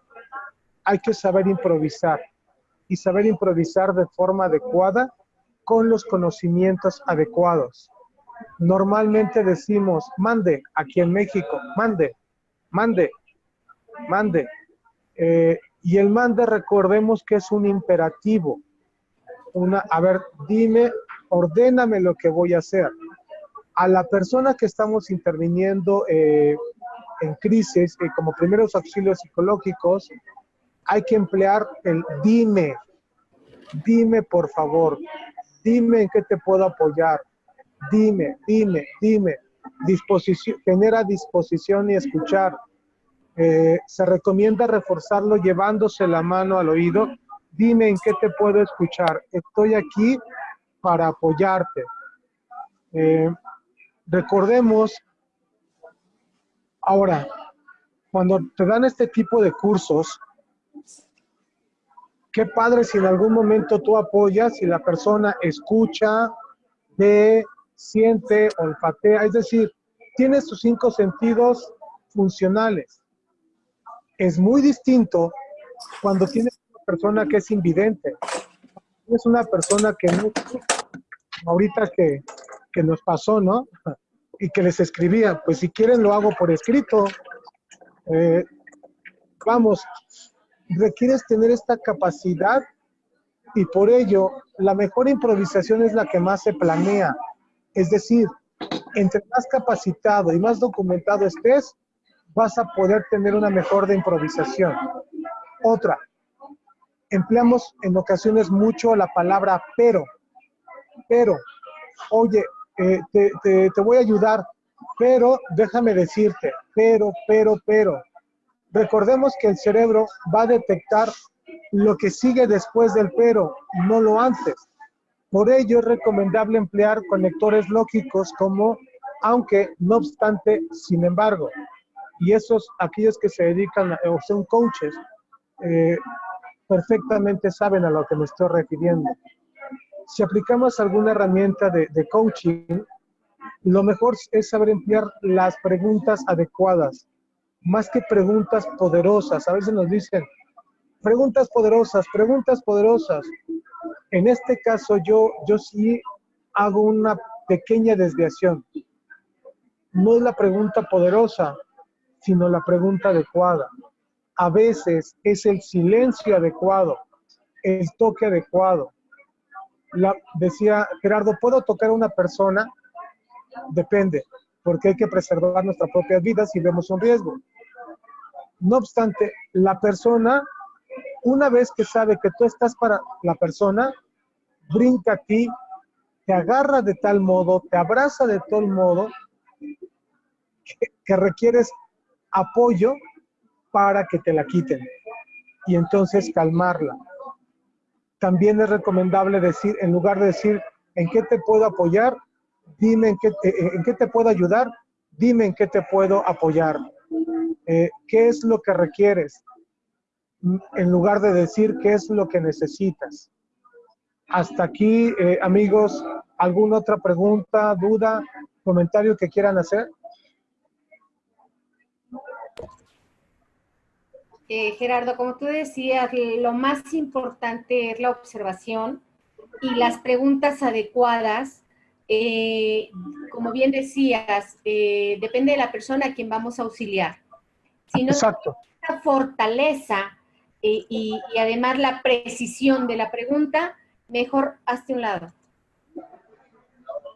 hay que saber improvisar y saber improvisar de forma adecuada con los conocimientos adecuados. Normalmente decimos, mande, aquí en México, mande, mande, mande. Eh, y el mande, recordemos que es un imperativo. Una, a ver, dime, ordéname lo que voy a hacer. A la persona que estamos interviniendo eh, en crisis, eh, como primeros auxilios psicológicos, hay que emplear el dime, dime por favor, dime en qué te puedo apoyar, dime, dime, dime, disposición, tener a disposición y escuchar. Eh, se recomienda reforzarlo llevándose la mano al oído. Dime en qué te puedo escuchar. Estoy aquí para apoyarte. Eh, recordemos, ahora, cuando te dan este tipo de cursos, qué padre si en algún momento tú apoyas y la persona escucha, ve, siente, olfatea, es decir, tiene sus cinco sentidos funcionales. Es muy distinto cuando tienes una persona que es invidente. Es una persona que no, ahorita que, que nos pasó, ¿no? Y que les escribía, pues si quieren lo hago por escrito. Eh, vamos, requieres tener esta capacidad y por ello la mejor improvisación es la que más se planea. Es decir, entre más capacitado y más documentado estés, vas a poder tener una mejor de improvisación. Otra, empleamos en ocasiones mucho la palabra pero, pero, oye, eh, te, te voy a ayudar, pero déjame decirte, pero, pero, pero. Recordemos que el cerebro va a detectar lo que sigue después del pero, no lo antes. Por ello es recomendable emplear conectores lógicos como aunque, no obstante, sin embargo. Y esos, aquellos que se dedican o son coaches, eh, perfectamente saben a lo que me estoy refiriendo. Si aplicamos alguna herramienta de, de coaching, lo mejor es saber emplear las preguntas adecuadas más que preguntas poderosas. A veces nos dicen, preguntas poderosas, preguntas poderosas. En este caso yo, yo sí hago una pequeña desviación. No es la pregunta poderosa, sino la pregunta adecuada. A veces es el silencio adecuado, el toque adecuado. Decía Gerardo, ¿puedo tocar a una persona? Depende porque hay que preservar nuestra propia vida si vemos un riesgo. No obstante, la persona, una vez que sabe que tú estás para la persona, brinca a ti, te agarra de tal modo, te abraza de tal modo, que, requieres apoyo para que te la quiten y entonces calmarla. También es recomendable decir, en lugar de decir, ¿en qué te puedo apoyar? dime en qué, te, en qué te puedo ayudar, dime en qué te puedo apoyar. eh, ¿qué es lo que requieres? En lugar de decir qué es lo que necesitas. Hasta aquí, eh, amigos, ¿alguna otra pregunta, duda, comentario que quieran hacer? Eh, Gerardo, como tú decías, lo más importante es la observación y las preguntas adecuadas. Eh, como bien decías, eh, depende de la persona a quien vamos a auxiliar. Si no Exacto. la fortaleza y, y además la precisión de la pregunta, mejor hazte un lado.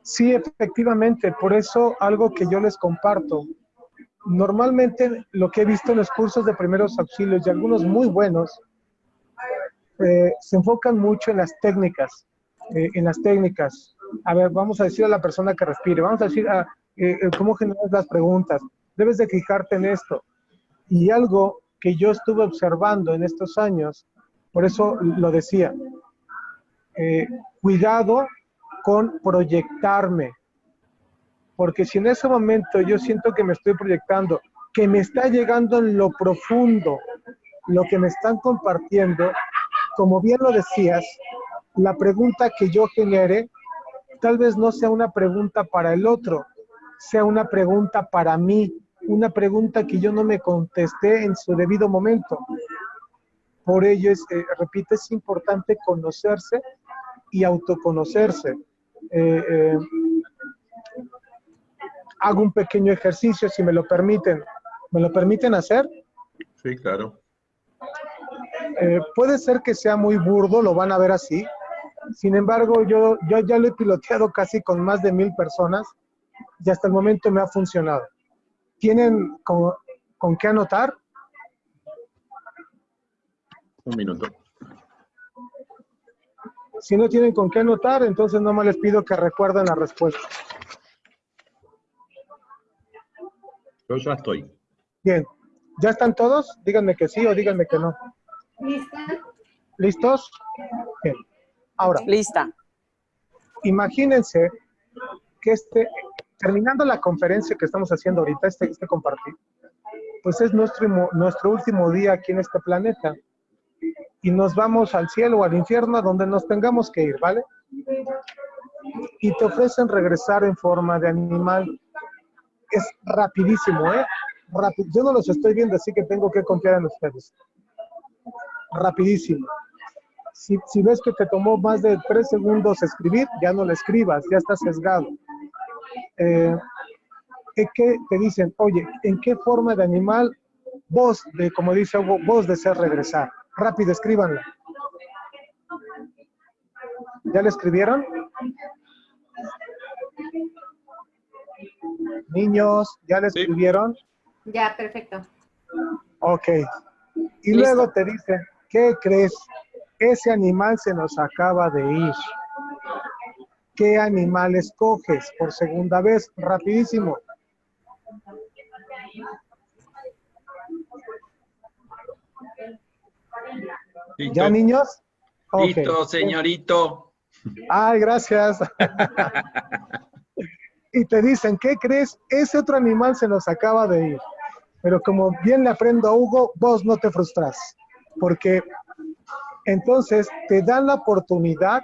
Sí, efectivamente. Por eso algo que yo les comparto normalmente lo que he visto en los cursos de primeros auxilios y algunos muy buenos, eh, se enfocan mucho en las técnicas, eh, en las técnicas. A ver, vamos a decir a la persona que respire, vamos a decir eh, cómo generas las preguntas, debes de fijarte en esto. Y algo que yo estuve observando en estos años, por eso lo decía, cuidado con proyectarme, porque si en ese momento yo siento que me estoy proyectando, que me está llegando en lo profundo lo que me están compartiendo, como bien lo decías, la pregunta que yo genere tal vez no sea una pregunta para el otro, sea una pregunta para mí, una pregunta que yo no me contesté en su debido momento. Por ello, es, eh, repito, es importante conocerse y autoconocerse. Eh, eh, hago un pequeño ejercicio, si me lo permiten. ¿Me lo permiten hacer? Sí, claro. Eh, puede ser que sea muy burdo, lo van a ver así. Sin embargo, yo, yo ya lo he piloteado casi con más de mil personas y hasta el momento me ha funcionado. ¿Tienen con, con qué anotar? Un minuto. Si no tienen con qué anotar, entonces nomás les pido que recuerden la respuesta. Yo ya estoy. Bien. ¿Ya están todos? Díganme que sí o díganme que no. ¿Lista? ¿Listos? Bien. Ahora, Lista. imagínense que este, terminando la conferencia que estamos haciendo ahorita, este, este compartir, pues es nuestro, nuestro último día aquí en este planeta. Y nos vamos al cielo o al infierno, a donde nos tengamos que ir, ¿vale? Y te ofrecen regresar en forma de animal es rapidísimo, ¿eh? Yo no los estoy viendo, así que tengo que confiar en ustedes. Rapidísimo. Si, si, ves que te tomó más de tres segundos escribir, ya no lo escribas, ya estás sesgado. Eh, que te dicen, oye, ¿en qué forma de animal vos, de, como dice Hugo, vos deseas regresar? Rápido, escríbanla. ¿Ya le escribieron? Niños, ¿ya le escribieron? Ya, perfecto. Ok. Y luego te dicen, ¿qué crees? Ese animal se nos acaba de ir. ¿Qué animal escoges por segunda vez? Rapidísimo. ¿Ya, niños? Listo, señorito. Ay, gracias. y te dicen, ¿qué crees? Ese otro animal se nos acaba de ir. Pero como bien le aprendo a Hugo, vos no te frustras, porque entonces te dan la oportunidad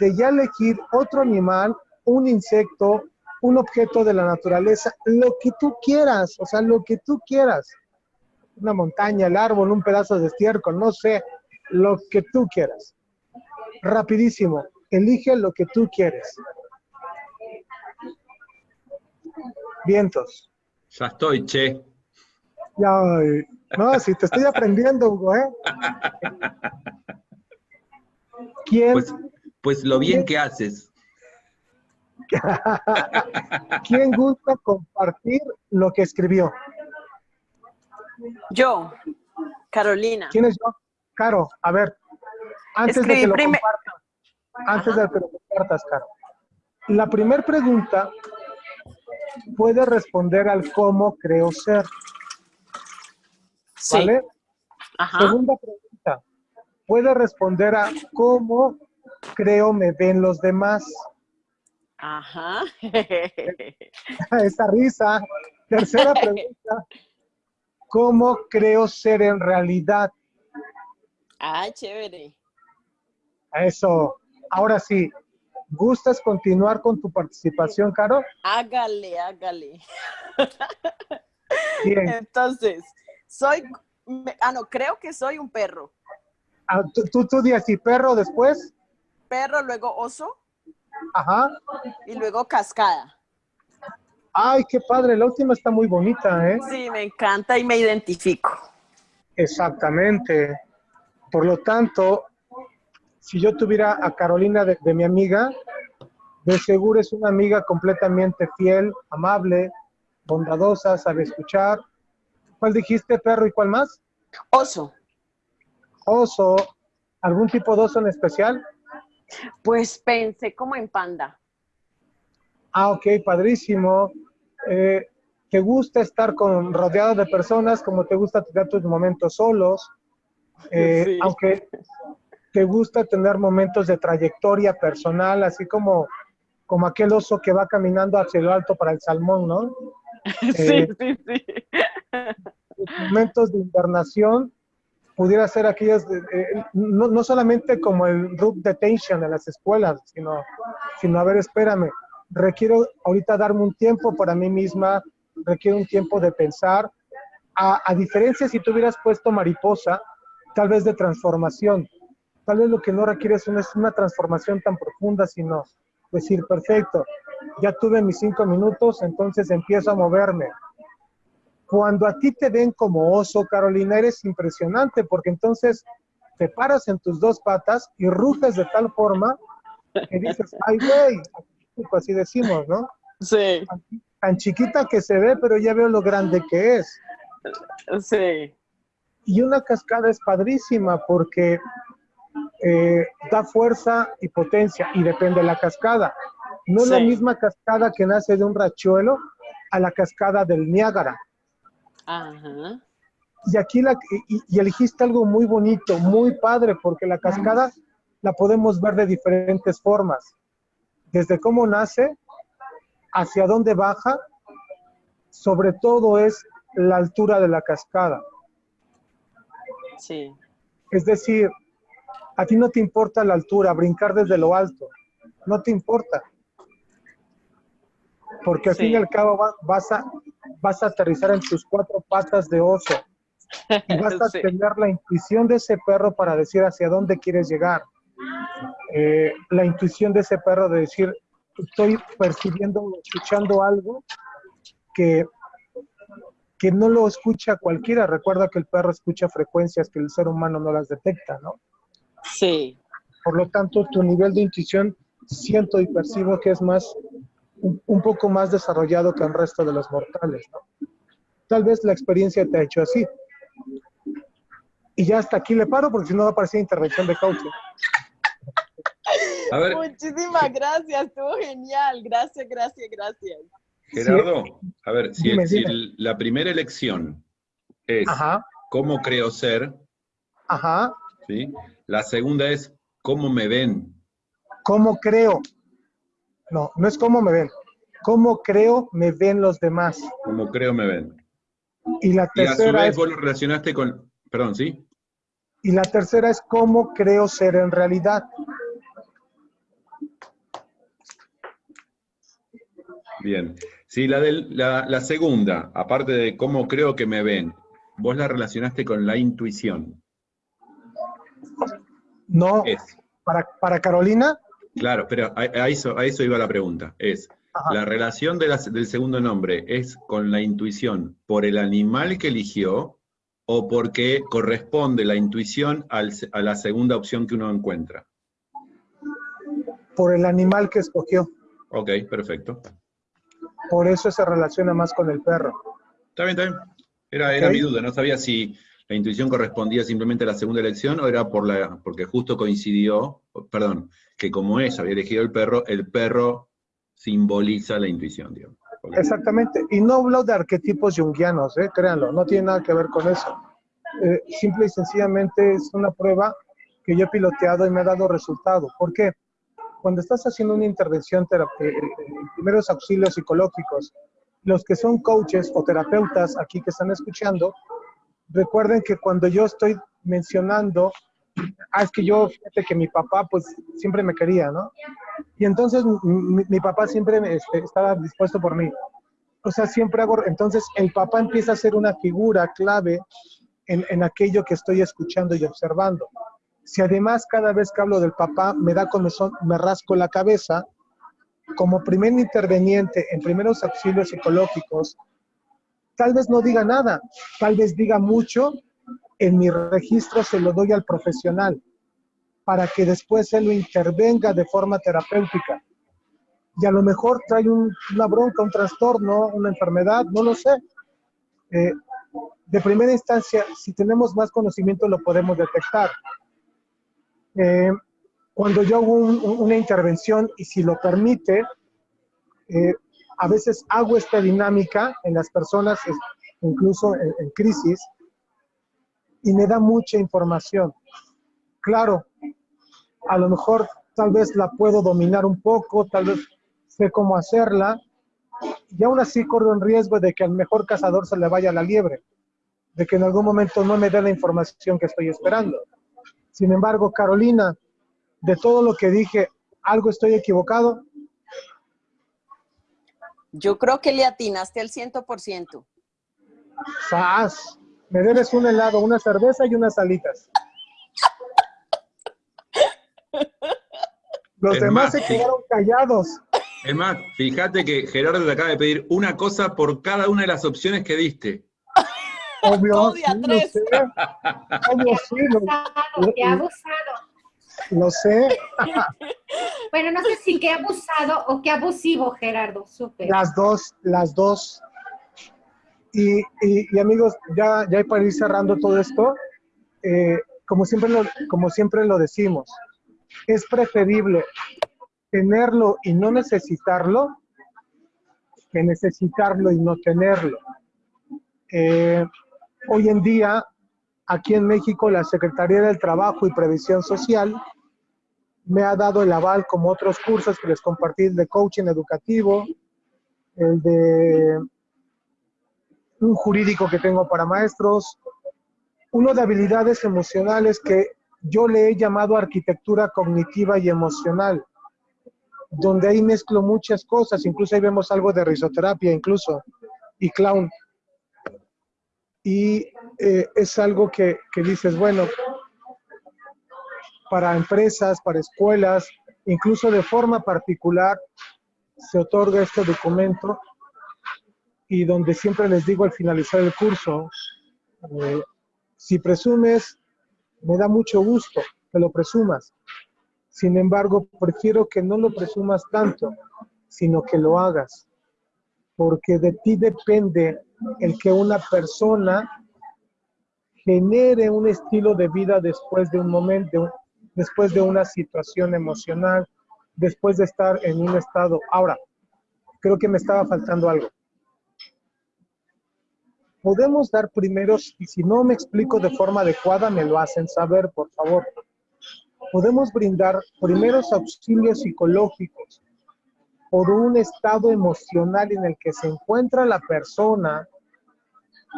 de ya elegir otro animal, un insecto, un objeto de la naturaleza, lo que tú quieras, o sea, lo que tú quieras. Una montaña, el árbol, un pedazo de estiércol, no sé, lo que tú quieras. Rapidísimo, elige lo que tú quieres. Vientos. Ya estoy, che. Ya, no, si te estoy aprendiendo, Hugo, ¿eh? ¿Quién? Pues, pues lo bien que haces. ¿Quién gusta compartir lo que escribió? Yo, Carolina. ¿Quién es yo? Caro, a ver, antes de que lo compartas, antes de que lo compartas, Caro. La primera pregunta puede responder al cómo creo ser. Sí. ¿Vale? Ajá. Segunda pregunta, puede responder a cómo creo me ven los demás. Ajá. Esa risa. Tercera pregunta, ¿Cómo creo ser en realidad? Ah, chévere. Eso. Ahora sí, ¿gustas continuar con tu participación, Caro? Hágale, hágale. Bien. Entonces, soy, ah, no, creo que soy un perro. Ah, tú, tú, tú di así, perro después. Perro, luego oso Ajá. y luego cascada. Ay, qué padre, la última está muy bonita, ¿eh? Sí, me encanta y me identifico. Exactamente. Por lo tanto, si yo tuviera a Carolina de, de mi amiga, de seguro es una amiga completamente fiel, amable, bondadosa, sabe escuchar. ¿Cuál dijiste, perro, y cuál más? Oso, Oso. ¿Algún tipo de oso en especial? Pues pensé como en panda. Ah, ok, padrísimo. Eh, ¿Te gusta estar con, rodeado de personas como te gusta tener tus momentos solos? Eh, Sí. Aunque te gusta tener momentos de trayectoria personal, así como, como aquel oso que va caminando hacia lo alto para el salmón, ¿no? Sí, Eh, sí, sí. Tus momentos de invernación pudiera ser aquellos, de- eh, no, no solamente como el root detention en las escuelas, sino, sino, a ver, espérame, requiero ahorita darme un tiempo para mí misma, requiero un tiempo de pensar, a, a diferencia si tú hubieras puesto mariposa, tal vez de transformación, tal vez lo que no requieres no es una transformación tan profunda, sino decir, perfecto, ya tuve mis cinco minutos, entonces empiezo a moverme, cuando a ti te ven como oso, Carolina, eres impresionante porque entonces te paras en tus dos patas y ruges de tal forma que dices, ay, güey, así decimos, ¿no? Sí, Tan chiquita que se ve, pero ya veo lo grande que es. sí, Y una cascada es padrísima porque eh, da fuerza y potencia y depende de la cascada. No es la misma cascada que nace de un rachuelo a la cascada del Niágara. Ajá, Y aquí la, y, y elegiste algo muy bonito, muy padre, porque la cascada la podemos ver de diferentes formas. Desde cómo nace, hacia dónde baja, sobre todo es la altura de la cascada. sí, Es decir, a ti no te importa la altura, brincar desde lo alto, no te importa. Porque al Sí. fin y al cabo va- vas, a, vas a aterrizar en tus cuatro patas de oso. y vas a Sí. tener la intuición de ese perro para decir hacia dónde quieres llegar. Eh, la intuición de ese perro de decir, estoy percibiendo o escuchando algo que, que no lo escucha cualquiera. Recuerda que el perro escucha frecuencias que el ser humano no las detecta, ¿no? sí, Por lo tanto, tu nivel de intuición siento y percibo que es más, un, un poco más desarrollado que el resto de los mortales, ¿no? Tal vez la experiencia te ha hecho así. Y ya hasta aquí le paro porque si no va a parecer intervención de coaching. A ver, Muchísimas gracias, estuvo genial. Gracias, gracias, gracias. Gerardo, a ver, si, Dime, si dime. el- la primera elección es Ajá, cómo creo ser, ajá. ¿sí? La segunda es cómo me ven. ¿Cómo creo? No, no es cómo me ven. ¿Cómo creo me ven los demás? Cómo creo me ven. Y la Y a su tercera vez es, vos lo relacionaste con, perdón, ¿sí? y la tercera es cómo creo ser en realidad. Bien. Sí, la, del- la, la segunda, aparte de cómo creo que me ven, vos la relacionaste con la intuición. No, Es, para, para Carolina, claro, pero a, a eso, a eso iba la pregunta. Es, Ajá. la relación de del segundo nombre es con la intuición por el animal que eligió o porque corresponde la intuición al a la segunda opción que uno encuentra. por el animal que escogió. Ok, perfecto. Por eso se relaciona más con el perro. Está bien, está bien. Era, era mi duda, no sabía si la intuición correspondía simplemente a la segunda elección o era por la, porque justo coincidió, perdón, que como ella había elegido el perro, el perro simboliza la intuición, digamos. Exactamente. Y no hablo de arquetipos junguianos, ¿eh? créanlo, no tiene nada que ver con eso. Eh, simple y sencillamente es una prueba que yo he piloteado y me ha dado resultado. ¿Por qué? Cuando estás haciendo una intervención, eh, eh, primeros auxilios psicológicos, los que son coaches o terapeutas aquí que están escuchando, recuerden que cuando yo estoy mencionando, ah, es que yo, fíjate que mi papá pues siempre me quería, ¿no? Y entonces mi, papá siempre este, estaba dispuesto por mí. O sea, siempre hago, entonces el papá empieza a ser una figura clave en, aquello que estoy escuchando y observando. Si además cada vez que hablo del papá me da comezón, me rasco la cabeza, como primer interveniente en primeros auxilios psicológicos, tal vez no diga nada, tal vez diga mucho, en mi registro se lo doy al profesional para que después él lo intervenga de forma terapéutica. Y a lo mejor trae una bronca, un trastorno, una enfermedad, no lo sé. Eh, de primera instancia, si tenemos más conocimiento, lo podemos detectar. Eh, cuando yo hago una intervención y si lo permite, eh, a veces hago esta dinámica en las personas, incluso en, crisis, y me da mucha información. Claro, a lo mejor tal vez la puedo dominar un poco, tal vez sé cómo hacerla, y aún así corro en riesgo de que al mejor cazador se le vaya la liebre, de que en algún momento no me dé la información que estoy esperando. Sin embargo, Carolina, de todo lo que dije, ¿algo estoy equivocado? Yo creo que le atinaste al 100%. ¡Sas! Me debes un helado, una cerveza y unas alitas. Los demás se quedaron callados. Es más, fíjate que Gerardo te acaba de pedir una cosa por cada una de las opciones que diste. Obvio, sí, sé. Obvio, sí, lo, que abusado. Lo sé. bueno, no sé si qué abusado o qué abusivo, Gerardo. Súper. Las dos, las dos. Y, y, amigos, ya, ya para ir cerrando todo esto, eh, como, siempre lo, como siempre lo decimos, es preferible tenerlo y no necesitarlo que necesitarlo y no tenerlo. Eh, hoy en día aquí en México la Secretaría del Trabajo y Previsión Social me ha dado el aval como otros cursos que les compartí, de coaching educativo, el de un jurídico que tengo para maestros, uno de habilidades emocionales que yo le he llamado arquitectura cognitiva y emocional, donde ahí mezclo muchas cosas, incluso ahí vemos algo de risoterapia incluso, y clown y eh, es algo que, que dices, bueno, para empresas, para escuelas, incluso de forma particular, se otorga este documento y donde siempre les digo al finalizar el curso, eh, si presumes, me da mucho gusto que lo presumas. Sin embargo, prefiero que no lo presumas tanto, sino que lo hagas. Porque de ti depende el que una persona genere un estilo de vida después de un momento, después de una situación emocional, después de estar en un estado. Ahora, creo que me estaba faltando algo. Podemos dar primeros, y si no me explico de forma adecuada, me lo hacen saber, por favor. Podemos brindar primeros auxilios psicológicos por un estado emocional en el que se encuentra la persona,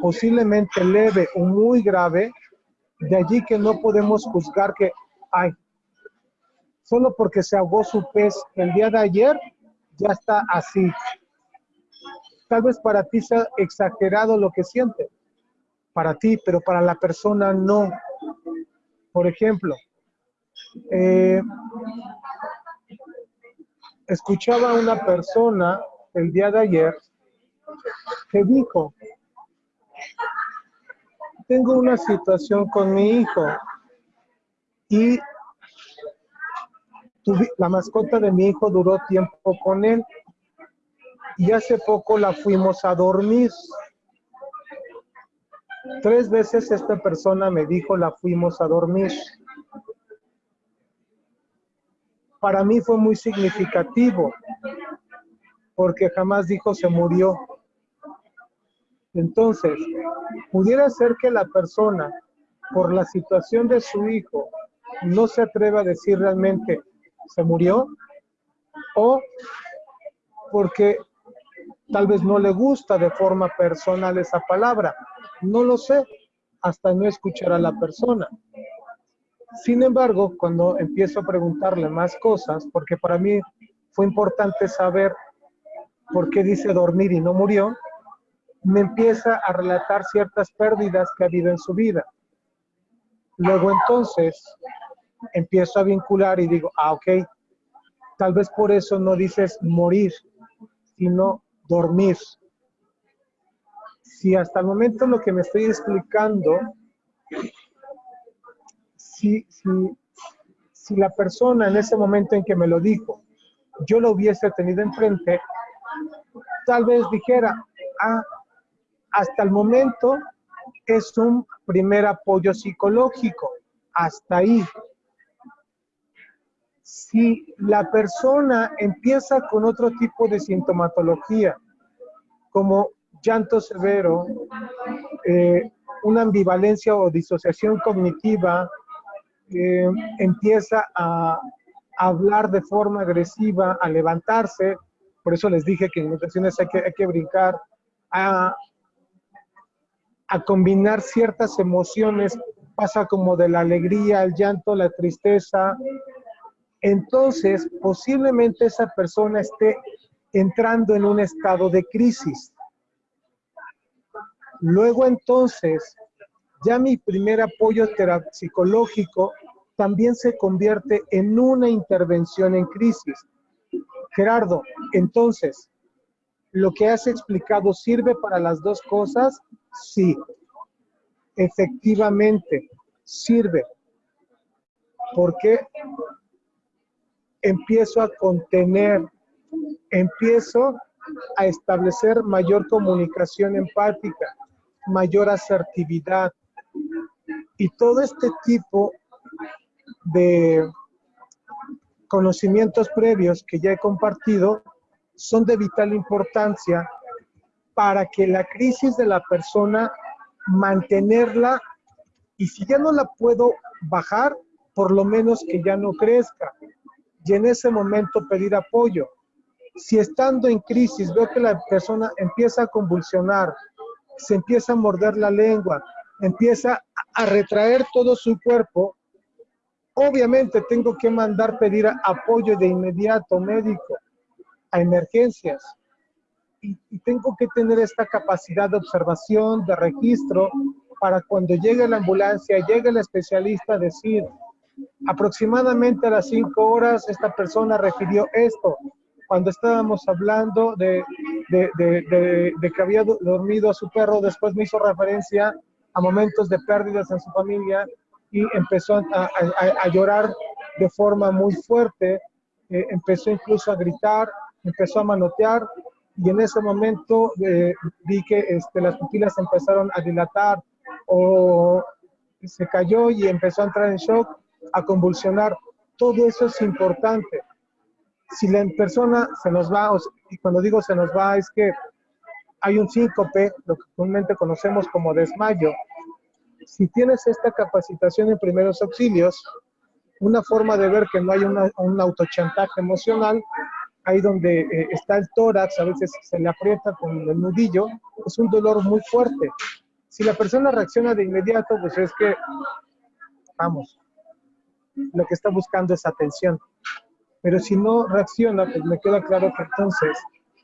posiblemente leve o muy grave, de allí que no podemos juzgar que, ay, solo porque se ahogó su pez el día de ayer, ya está así. Tal vez para ti sea exagerado lo que siente, para ti, pero para la persona no. Por ejemplo, eh, escuchaba a una persona el día de ayer que dijo, tengo una situación con mi hijo y la mascota de mi hijo duró tiempo con él y hace poco la fuimos a dormir. Tres veces esta persona me dijo la fuimos a dormir para mí fue muy significativo, porque jamás dijo se murió. Entonces, pudiera ser que la persona, por la situación de su hijo, no se atreva a decir realmente se murió, o porque tal vez no le gusta de forma personal esa palabra. No lo sé, hasta no escuchar a la persona. Sin embargo, cuando empiezo a preguntarle más cosas, porque para mí fue importante saber por qué dice dormir y no murió, me empieza a relatar ciertas pérdidas que ha habido en su vida. Luego entonces empiezo a vincular y digo, ah, ok, tal vez por eso no dices morir, sino dormir. Si hasta el momento lo que me estoy explicando, si, si la persona en ese momento en que me lo dijo, yo lo hubiese tenido enfrente, tal vez dijera, ah, hasta el momento es un primer apoyo psicológico, hasta ahí. Si la persona empieza con otro tipo de sintomatología, como llanto severo, eh, una ambivalencia o disociación cognitiva, empieza a, hablar de forma agresiva, a levantarse, por eso les dije que en ocasiones hay que, hay que brincar, a, a combinar ciertas emociones, pasa como de la alegría, el llanto, la tristeza. Entonces, posiblemente esa persona esté entrando en un estado de crisis. Luego entonces, ya mi primer apoyo psicológico también se convierte en una intervención en crisis. Gerardo, entonces, ¿lo que has explicado sirve para las dos cosas? Sí, efectivamente, sirve. Porque empiezo a contener, empiezo a establecer mayor comunicación empática, mayor asertividad. Y todo este tipo de conocimientos previos que ya he compartido son de vital importancia para que la crisis de la persona mantenerla y si ya no la puedo bajar, por lo menos que ya no crezca. Y en ese momento pedir apoyo. Si estando en crisis veo que la persona empieza a convulsionar, se empieza a morder la lengua, empieza a retraer todo su cuerpo, obviamente tengo que mandar pedir apoyo de inmediato médico a emergencias. Y, tengo que tener esta capacidad de observación, de registro, para cuando llegue la ambulancia, llegue el especialista, decir, aproximadamente a las cinco horas esta persona refirió esto, cuando estábamos hablando de, de, que había dormido a su perro, después me hizo referencia a momentos de pérdidas en su familia y empezó a, llorar de forma muy fuerte, eh, empezó incluso a gritar, empezó a manotear y en ese momento eh, vi que este, las pupilas empezaron a dilatar o se cayó y empezó a entrar en shock, a convulsionar. Todo eso es importante si la persona se nos va, y cuando digo se nos va es que hay un síncope, lo que comúnmente conocemos como desmayo. Si tienes esta capacitación en primeros auxilios, una forma de ver que no hay un autochantaje emocional, ahí donde eh, está el tórax, a veces se le aprieta con el nudillo, es un dolor muy fuerte. Si la persona reacciona de inmediato, pues es que, vamos, lo que está buscando es atención. Pero si no reacciona, pues me queda claro que entonces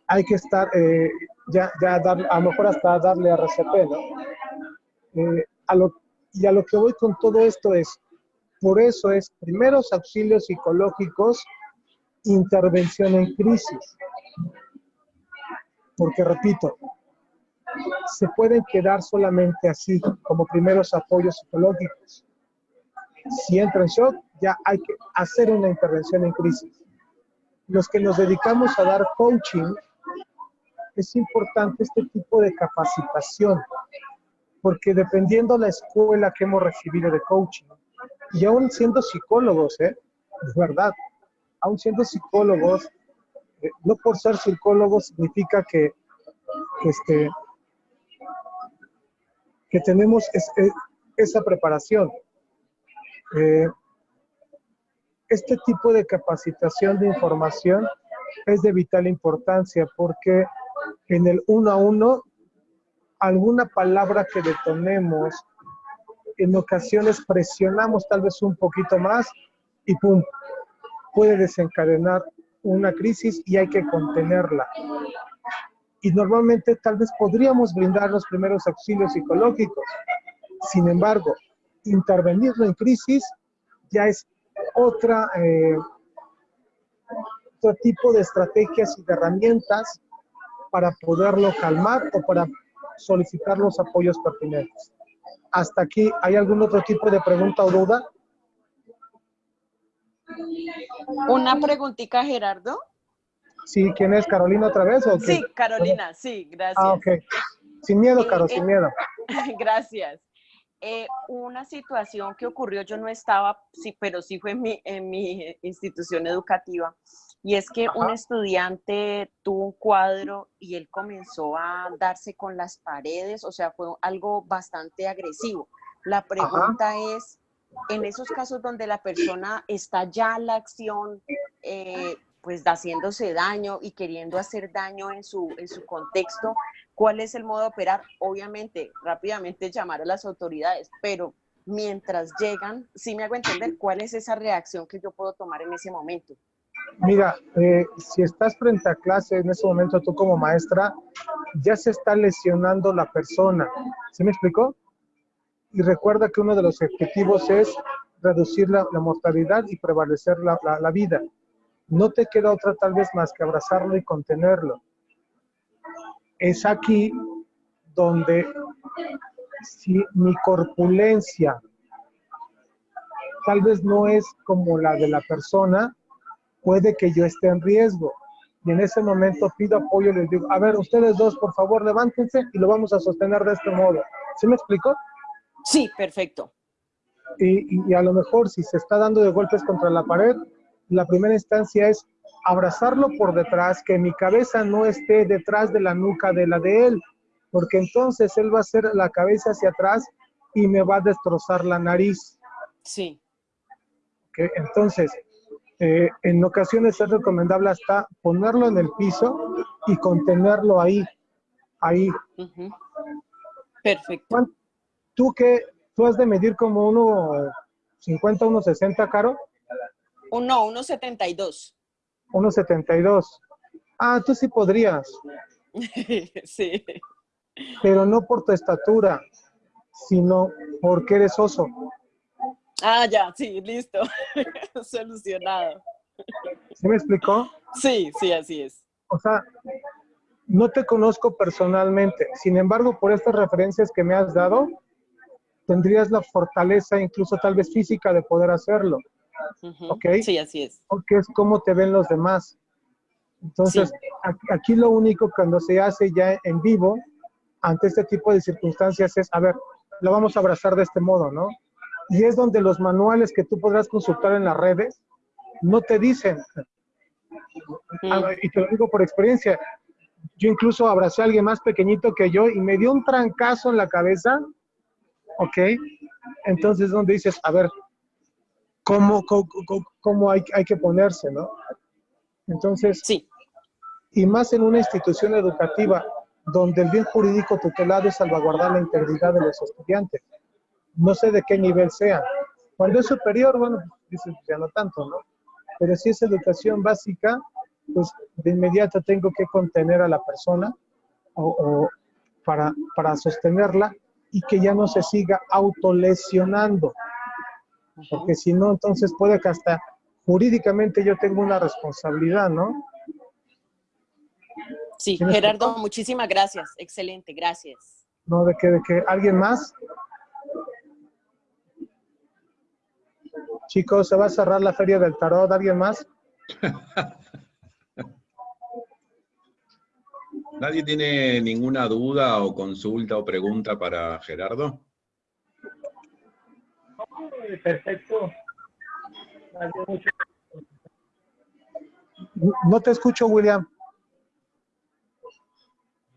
hay que estar, eh, ya, ya dar, a lo mejor hasta darle a RCP, ¿no? Eh, y a lo que voy con todo esto es, por eso es primeros auxilios psicológicos, intervención en crisis. Porque repito, se pueden quedar solamente así, como primeros apoyos psicológicos. Si entra en shock, ya hay que hacer una intervención en crisis. Los que nos dedicamos a dar coaching, es importante este tipo de capacitación, porque dependiendo la escuela que hemos recibido de coaching, y aún siendo psicólogos, ¿eh? es verdad, aún siendo psicólogos, eh, no por ser psicólogos significa que, este, que tenemos esa preparación. Eh, este tipo de capacitación de información es de vital importancia porque en el uno a uno, alguna palabra que detonemos en ocasiones presionamos tal vez un poquito más y pum, puede desencadenar una crisis y hay que contenerla. Y normalmente tal vez podríamos brindar los primeros auxilios psicológicos. Sin embargo, intervenirlo en crisis ya es otra, eh, otro tipo de estrategias y de herramientas para poderlo calmar o para solicitar los apoyos pertinentes. Hasta aquí, ¿hay algún otro tipo de pregunta o duda? Una preguntita, Gerardo. Sí, ¿quién es? ¿Carolina otra vez? O Sí, Carolina, sí, gracias. Ah, ok. Sin miedo, Caro, Eh, sin eh, miedo. Gracias. Eh, una situación que ocurrió, yo no estaba, sí, pero sí fue en mi, en mi institución educativa, y es que un estudiante tuvo un cuadro y él comenzó a darse con las paredes, o sea, fue algo bastante agresivo. La pregunta es, en esos casos donde la persona está ya en la acción, eh, pues haciéndose daño y queriendo hacer daño en su, en su contexto, ¿cuál es el modo de operar? Obviamente, rápidamente llamar a las autoridades, pero mientras llegan, sí me hago entender cuál es esa reacción que yo puedo tomar en ese momento. Mira, eh, si estás frente a clase en ese momento tú como maestra, ya se está lesionando la persona. ¿Sí me explicó? Y recuerda que uno de los objetivos es reducir la, mortalidad y prevalecer la- la vida. No te queda otra tal vez más que abrazarlo y contenerlo. Es aquí donde si mi corpulencia tal vez no es como la de la persona, puede que yo esté en riesgo. Y en ese momento pido apoyo y les digo, a ver, ustedes dos, por favor, levántense y lo vamos a sostener de este modo. ¿Sí me explico? Sí, perfecto. Y, y- y a lo mejor si se está dando de golpes contra la pared, la primera instancia es abrazarlo por detrás, que mi cabeza no esté detrás de la nuca de la de él, porque entonces él va a hacer la cabeza hacia atrás y me va a destrozar la nariz. Sí. ¿ok? Entonces, eh, en ocasiones es recomendable hasta ponerlo en el piso y contenerlo ahí, ahí. Perfecto. ¿Cuán- ¿Tú qué? ¿Tú has de medir como uno 50, 1,60, Caro? Uno, 1.72. 1,72. Ah, tú sí podrías, sí. pero no por tu estatura, sino porque eres oso. Ah, ya, sí, listo. Solucionado. ¿Sí me explicó? Sí, sí, así es. O sea, no te conozco personalmente, sin embargo, por estas referencias que me has dado, tendrías la fortaleza, incluso tal vez física, de poder hacerlo. Ok. Sí, así es. porque es como te ven los demás. Entonces, aquí, aquí lo único cuando se hace ya en vivo, ante este tipo de circunstancias, es, a ver, lo vamos a abrazar de este modo, ¿no? Y es donde los manuales que tú podrás consultar en las redes no te dicen, Ah, y te lo digo por experiencia. Yo incluso abracé a alguien más pequeñito que yo y me dio un trancazo en la cabeza, ¿ok? Entonces, donde dices, a ver, ¿cómo, cómo, cómo- cómo hay, hay que ponerse, no? Entonces, Sí, y más en una institución educativa donde el bien jurídico tutelado es salvaguardar la integridad de los estudiantes. No sé de qué nivel sea. Cuando es superior, bueno, dices, ya no tanto, ¿no? Pero si es educación básica, pues de inmediato tengo que contener a la persona o, o para, para sostenerla y que ya no se siga autolesionando. Porque si no, entonces puede que hasta jurídicamente yo tengo una responsabilidad, ¿no? sí. ¿Tienes Gerardo, muchísimas gracias. Excelente, gracias. No, de que, de que alguien más. Chicos, se va a cerrar la feria del tarot. ¿Alguien más? ¿Nadie tiene ninguna duda o consulta o pregunta para Gerardo? Perfecto. No te escucho, William.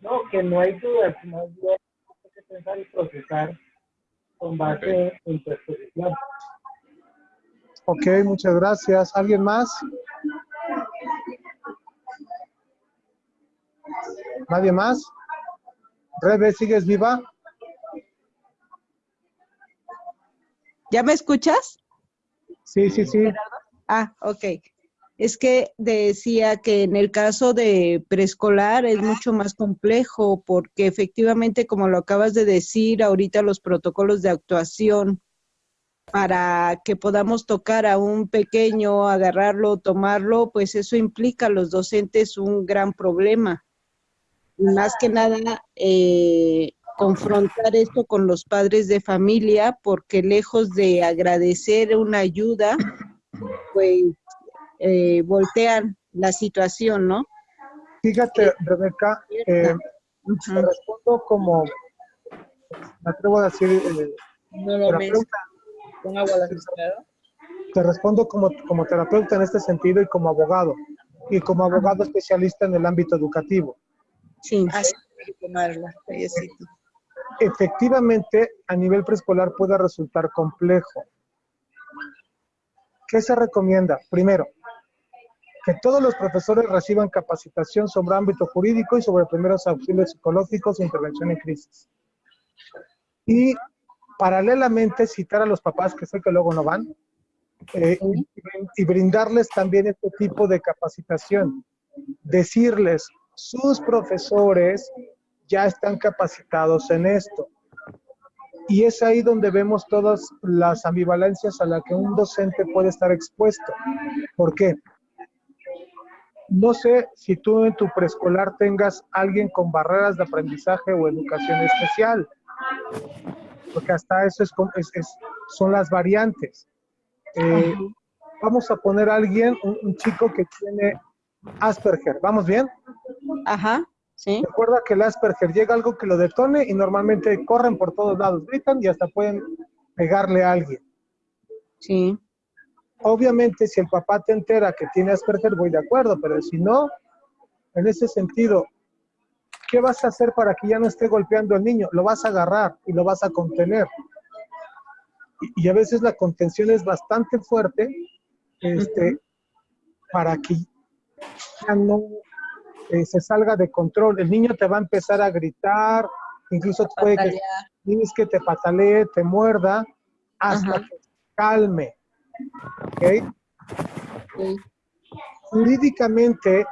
No, que no hay dudas, más bien hay que pensar y procesar con base en tu exposición. Ok, muchas gracias. ¿Alguien más? ¿Nadie más? Rebe, ¿sigues viva? ¿Ya me escuchas? Sí, sí, sí. Ah, ok. Es que decía que en el caso de preescolar es mucho más complejo porque efectivamente, como lo acabas de decir, ahorita los protocolos de actuación para que podamos tocar a un pequeño, agarrarlo, tomarlo, pues eso implica a los docentes un gran problema. Más que nada, eh, confrontar esto con los padres de familia, porque lejos de agradecer una ayuda, pues eh, voltean la situación, ¿no? Fíjate, Rebeca, eh, te respondo como, me atrevo a decir, eh, No lo ves. terapeuta, Con agua la te respondo como, como terapeuta en este sentido y como abogado, y como abogado especialista en el ámbito educativo. Sí. Así hay que tomarla. Efectivamente, a nivel preescolar puede resultar complejo. ¿Qué se recomienda? Primero, que todos los profesores reciban capacitación sobre ámbito jurídico y sobre primeros auxilios psicológicos e intervención en crisis. Y paralelamente citar a los papás, que sé que luego no van, eh, y, brindarles también este tipo de capacitación. Decirles, sus profesores ya están capacitados en esto. Y es ahí donde vemos todas las ambivalencias a las que un docente puede estar expuesto. ¿Por qué? No sé si tú en tu preescolar tengas alguien con barreras de aprendizaje o educación especial, porque hasta eso es, com- es- es- son las variantes. Eh, vamos a poner a alguien, un, un chico que tiene Asperger, ¿vamos bien? Ajá, sí. Recuerda que el Asperger llega algo que lo detone y normalmente corren por todos lados, gritan y hasta pueden pegarle a alguien. Sí. Obviamente, si el papá te entera que tiene Asperger, voy de acuerdo, pero si no, en ese sentido, ¿qué vas a hacer para que ya no esté golpeando al niño? Lo vas a agarrar y lo vas a contener. Y, y a veces la contención es bastante fuerte este, para que ya no eh, se salga de control. El niño te va a empezar a gritar, incluso puede que tienes que te patalee, te muerda, hasta Ajá. que se calme. ¿ok? Sí. Jurídicamente,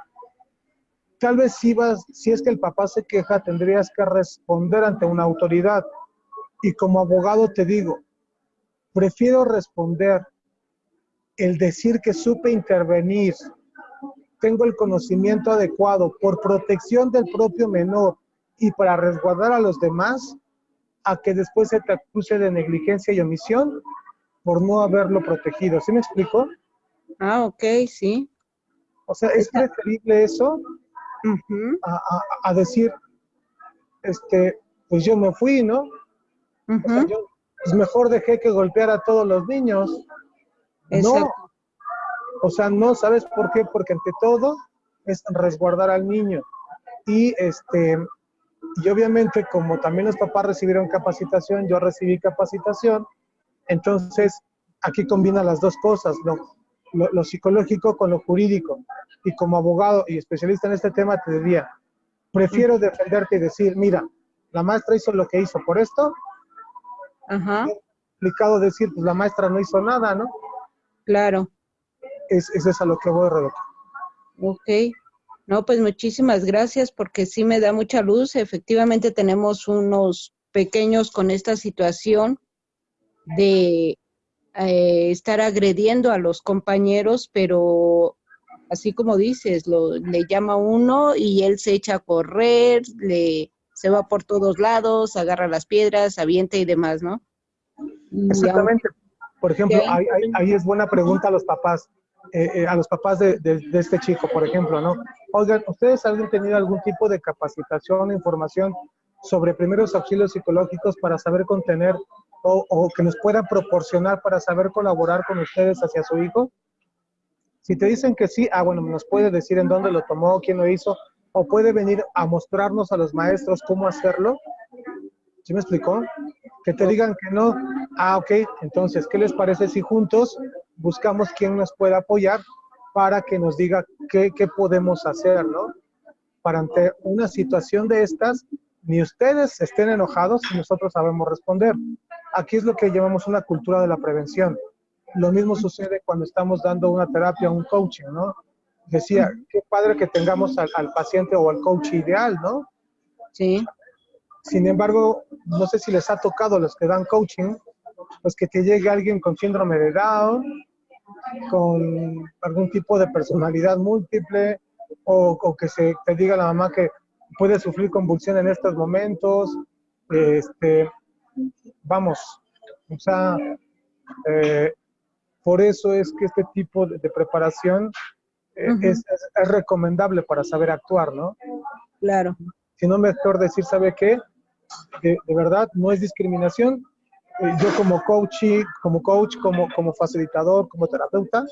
tal vez si, vas, si es que el papá se queja, tendrías que responder ante una autoridad. Y como abogado te digo, prefiero responder el decir que supe intervenir, tengo el conocimiento adecuado por protección del propio menor y para resguardar a los demás, a que después se te acuse de negligencia y omisión por no haberlo protegido. ¿Sí me explico? Ah, ok, sí. O sea, es preferible eso A, a- a decir, este, pues yo me fui, ¿no? O sea, yo, pues mejor dejé que golpeara a todos los niños. No, o sea, no, ¿sabes por qué? Porque ante todo es resguardar al niño. Y este, y obviamente como también los papás recibieron capacitación, yo recibí capacitación, entonces aquí combina las dos cosas, lo, lo, lo psicológico con lo jurídico. Y como abogado y especialista en este tema te diría, prefiero defenderte y decir, mira, la maestra hizo lo que hizo por esto, Ajá, complicado decir, pues la maestra no hizo nada, ¿no? claro. Es, es eso a lo que voy, Rebeca. Ok. No, pues muchísimas gracias porque sí me da mucha luz. Efectivamente tenemos unos pequeños con esta situación de eh, estar agrediendo a los compañeros, pero así como dices, lo, le llama uno y él se echa a correr, le, se va por todos lados, agarra las piedras, avienta y demás, ¿no? Exactamente. Por ejemplo, ahí- ahí, ahí- ahí es buena pregunta a los papás, eh, eh, a los papás de, de- de este chico, por ejemplo, ¿no? Oigan, ¿ustedes han tenido algún tipo de capacitación, información sobre primeros auxilios psicológicos para saber contener o, o que nos puedan proporcionar para saber colaborar con ustedes hacia su hijo? Si te dicen que sí, ah, bueno, nos puede decir en dónde lo tomó, quién lo hizo, o puede venir a mostrarnos a los maestros cómo hacerlo. ¿Sí me explicó? Que te digan que no. Ah, ok. Entonces, ¿qué les parece si juntos buscamos quién nos pueda apoyar para que nos diga qué, qué podemos hacer, ¿no? Para ante una situación de estas, ni ustedes estén enojados y nosotros sabemos responder. Aquí es lo que llamamos una cultura de la prevención. Lo mismo sucede cuando estamos dando una terapia, un coaching, ¿no? Decía, qué padre que tengamos al, al paciente o al coach ideal, ¿no? Sí. Sin embargo, no sé si les ha tocado a los que dan coaching, pues que te llegue alguien con síndrome de Down, con algún tipo de personalidad múltiple, o, o que se te diga la mamá que puede sufrir convulsión en estos momentos. Este, vamos, o sea, eh, por eso es que este tipo de, de preparación eh, es- es recomendable para saber actuar, ¿no? Claro. Si no, mejor decir, ¿sabe qué? De, de verdad, no es discriminación. Eh, yo como coach, como coach, como, como facilitador, como terapeuta,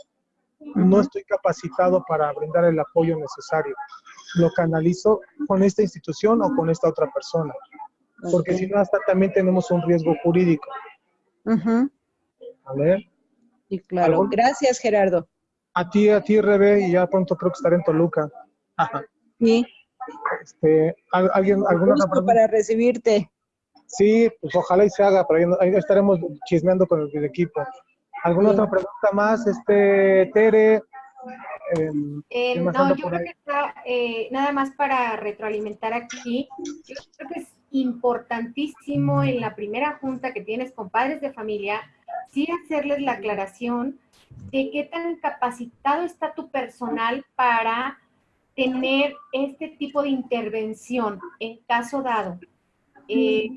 no estoy capacitado para brindar el apoyo necesario. Lo canalizo con esta institución o con esta otra persona. Porque si no, hasta también tenemos un riesgo jurídico. Ujú. ¿vale? Y claro. ¿Algún- Gracias, Gerardo. A ti, a ti, Rebe, y ya pronto creo que estaré en Toluca. Ajá. Sí. Este, ¿al- ¿Alguien, alguna pregunta? para recibirte. Sí, pues ojalá y se haga, pero ahí, ahí estaremos chismeando con el, el equipo. ¿Alguna Sí. otra pregunta más, este, Tere? Em, Eh, ¿Quién más no, yo creo ahí? que está, eh, nada más para retroalimentar aquí, yo creo que es importantísimo en la primera junta que tienes con padres de familia, sí hacerles la aclaración de qué tan capacitado está tu personal para tener este tipo de intervención en caso dado. Eh,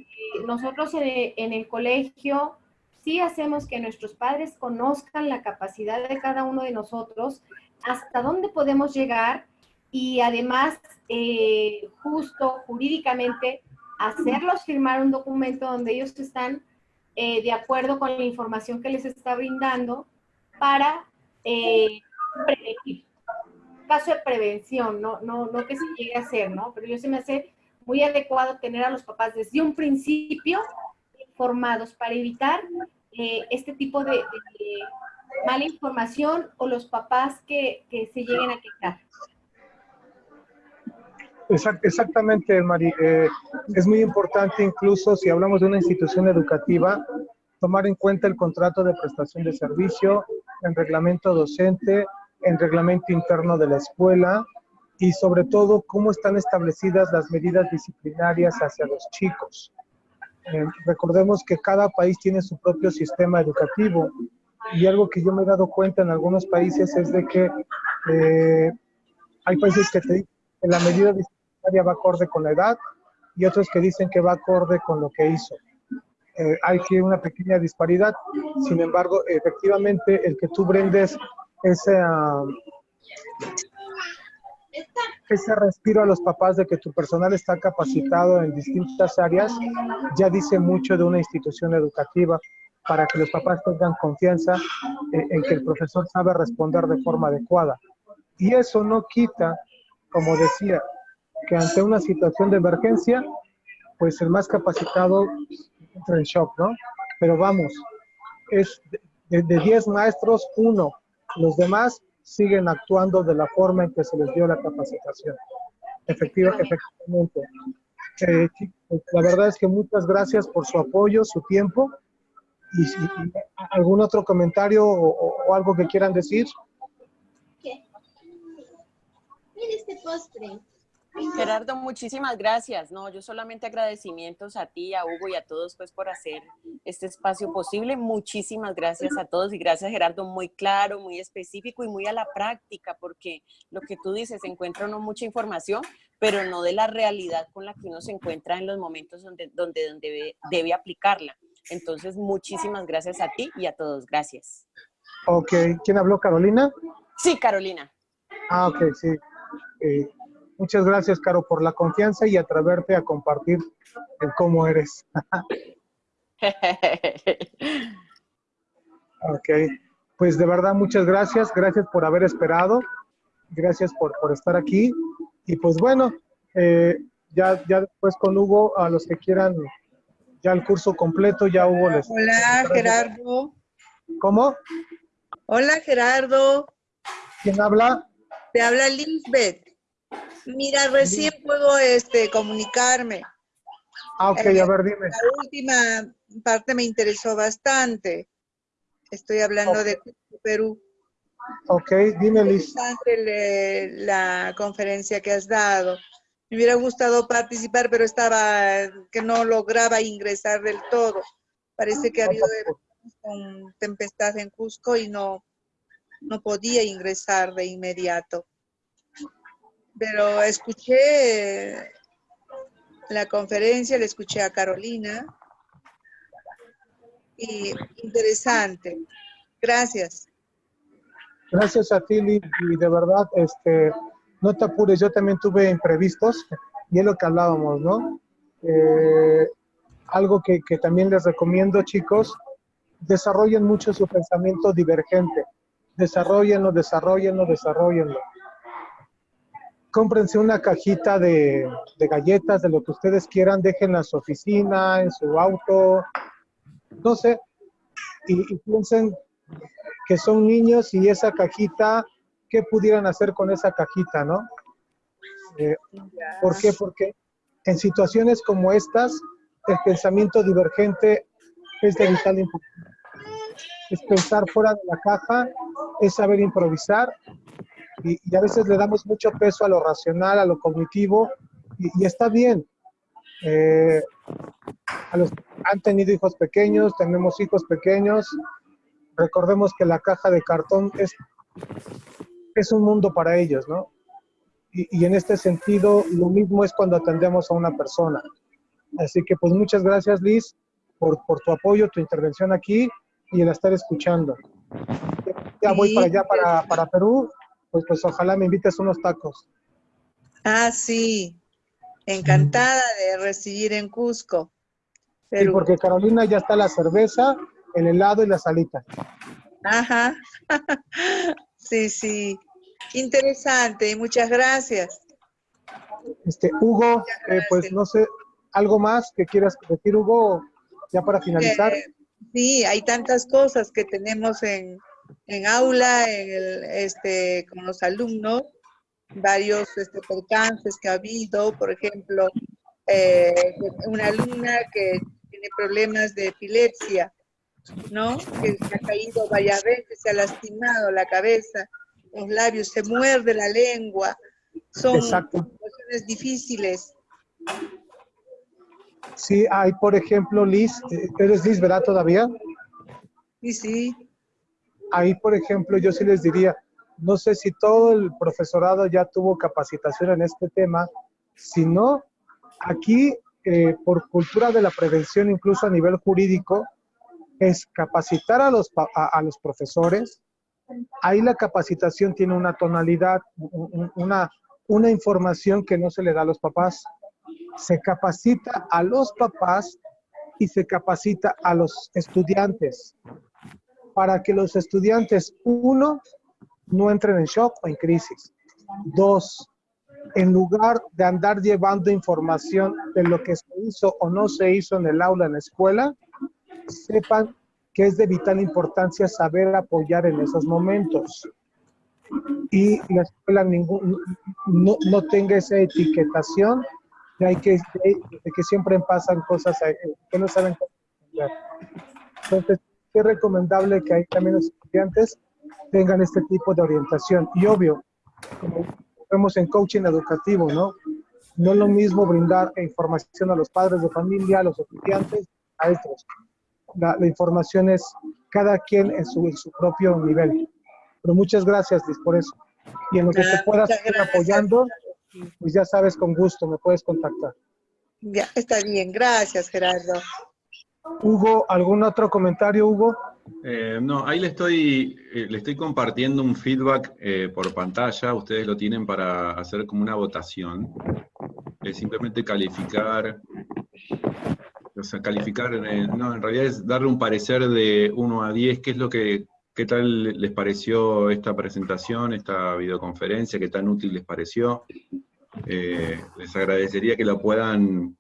nosotros en, el colegio sí hacemos que nuestros padres conozcan la capacidad de cada uno de nosotros, hasta dónde podemos llegar y además eh, justo jurídicamente hacerlos firmar un documento donde ellos están eh, de acuerdo con la información que les está brindando para eh, prevenir. Caso de prevención, no, no, no que se llegue a hacer, ¿no? Pero yo se me hace muy adecuado tener a los papás desde un principio informados para evitar eh, este tipo de, mala información o los papás que, que se lleguen a quejar. Exact- Exactamente, Mari. Eh, es muy importante incluso si hablamos de una institución educativa, tomar en cuenta el contrato de prestación de servicio, el reglamento docente, el reglamento interno de la escuela y sobre todo cómo están establecidas las medidas disciplinarias hacia los chicos. Eh, recordemos que cada país tiene su propio sistema educativo y algo que yo me he dado cuenta en algunos países es de que eh, hay países que te que la medida disciplinaria va acorde con la edad y otros que dicen que va acorde con lo que hizo. Eh, hay que una pequeña disparidad, sin embargo, efectivamente, el que tú brindes ese, ah, ese respiro a los papás de que tu personal está capacitado en distintas áreas, ya dice mucho de una institución educativa para que los papás tengan confianza eh, en que el profesor sabe responder de forma adecuada. Y eso no quita, como decía, que ante una situación de emergencia, pues el más capacitado entra en shock, ¿no? Pero vamos, es de, de 10 maestros, uno. Los demás siguen actuando de la forma en que se les dio la capacitación. Efectiva, efectivamente. Eh, chicos, la verdad es que muchas gracias por su apoyo, su tiempo. Y algún otro comentario o, o- algo que quieran decir. Mira este postre. Gerardo, muchísimas gracias. No, yo solamente agradecimientos a ti, a Hugo y a todos pues por hacer este espacio posible. Muchísimas gracias a todos y gracias Gerardo, muy claro, muy específico y muy a la práctica, porque lo que tú dices, encuentra uno mucha información, pero no de la realidad con la que uno se encuentra en los momentos donde, donde, donde debe, debe aplicarla. Entonces, muchísimas gracias a ti y a todos. Gracias. Ok, ¿quién habló? ¿Carolina? Sí, Carolina. Ah, ok, sí. Eh, muchas gracias, Caro, por la confianza y atreverte a compartir el cómo eres. Ok, pues de verdad muchas gracias, gracias por haber esperado, gracias por, por estar aquí y pues bueno, eh, ya, ya después con Hugo, a los que quieran ya el curso completo, ya Hugo les... Hola, Gerardo. ¿Cómo? Hola, Gerardo. ¿Quién habla? Te habla Lisbeth. Mira, recién puedo este, comunicarme. Ah, ok, Eh, a ver, dime. La última parte me interesó bastante. Estoy hablando de Perú. Ok, dime, Liz. La conferencia que has dado. Me hubiera gustado participar, pero estaba que no lograba ingresar del todo. Parece que ha habido con tempestad en Cusco y no, no podía ingresar de inmediato. Pero escuché la conferencia, le escuché a Carolina y interesante. Gracias. Gracias a ti, y de verdad, este, no te apures, yo también tuve imprevistos, y es lo que hablábamos, ¿no? Eh, algo que, que también les recomiendo, chicos, desarrollen mucho su pensamiento divergente. Desarrollenlo, desarrollenlo, desarrollenlo. Cómprense una cajita de, galletas, de lo que ustedes quieran, déjenla en su oficina, en su auto, no sé, y, y piensen que son niños y esa cajita, ¿qué pudieran hacer con esa cajita, no? Eh, ¿Por qué? Porque en situaciones como estas, el pensamiento divergente es de vital importancia. Es pensar fuera de la caja, es saber improvisar y, y a veces le damos mucho peso a lo racional, a lo cognitivo y, y está bien. Eh, a los han tenido hijos pequeños, tenemos hijos pequeños, recordemos que la caja de cartón es, es un mundo para ellos, ¿no? Y, y en este sentido, lo mismo es cuando atendemos a una persona. Así que pues muchas gracias Liz por, por tu apoyo, tu intervención aquí y el estar escuchando. Ya voy Sí. para allá, para, para Perú, pues, pues ojalá me invites unos tacos. Ah, sí. Encantada de recibir en Cusco. Sí, porque Carolina ya está la cerveza, el helado y la salita. Ajá. Sí, sí. Interesante y muchas gracias. Este, Hugo, eh, pues no sé, ¿algo más que quieras decir, Hugo, ya para finalizar? Eh, sí, hay tantas cosas que tenemos en, en aula, en el, este, con los alumnos, varios este, percances que ha habido, por ejemplo, eh, una alumna que tiene problemas de epilepsia, ¿no? Que se ha caído varias veces, se ha lastimado la cabeza, los labios, se muerde la lengua. Son Exacto. situaciones difíciles. Sí, hay, por ejemplo, Liz, eh, ¿eres Liz, verdad, todavía? Sí, sí. Ahí, por ejemplo, yo sí les diría, no sé si todo el profesorado ya tuvo capacitación en este tema, si no, aquí, eh, por cultura de la prevención, incluso a nivel jurídico, es capacitar a los, a, los profesores. Ahí la capacitación tiene una tonalidad, un- un- una, una información que no se le da a los papás. Se capacita a los papás y se capacita a los estudiantes para que los estudiantes, uno, no entren en shock o en crisis. Dos, en lugar de andar llevando información de lo que se hizo o no se hizo en el aula, en la escuela, sepan que es de vital importancia saber apoyar en esos momentos. Y la escuela ningún, no, no tenga esa etiquetación de, hay que, de, de que siempre pasan cosas que no saben cómo. Entonces, es recomendable que ahí también los estudiantes tengan este tipo de orientación. Y obvio, como vemos en coaching educativo, ¿no? No es lo mismo brindar información a los padres de familia, a los estudiantes, a estos. La, la información es cada quien en su, en su propio nivel. Pero muchas gracias, Liz, por eso. Y en lo que te puedas ir apoyando, pues ya sabes, con gusto, me puedes contactar. Ya, está bien. Gracias, Gerardo. Hugo, ¿algún otro comentario, Hugo? Eh, no, ahí le estoy, eh, le estoy compartiendo un feedback eh, por pantalla, ustedes lo tienen para hacer como una votación. Es simplemente calificar, o sea, calificar, no, en realidad es darle un parecer de 1 a 10, qué es lo que, qué tal les pareció esta presentación, esta videoconferencia, qué tan útil les pareció. Les agradecería que lo puedan,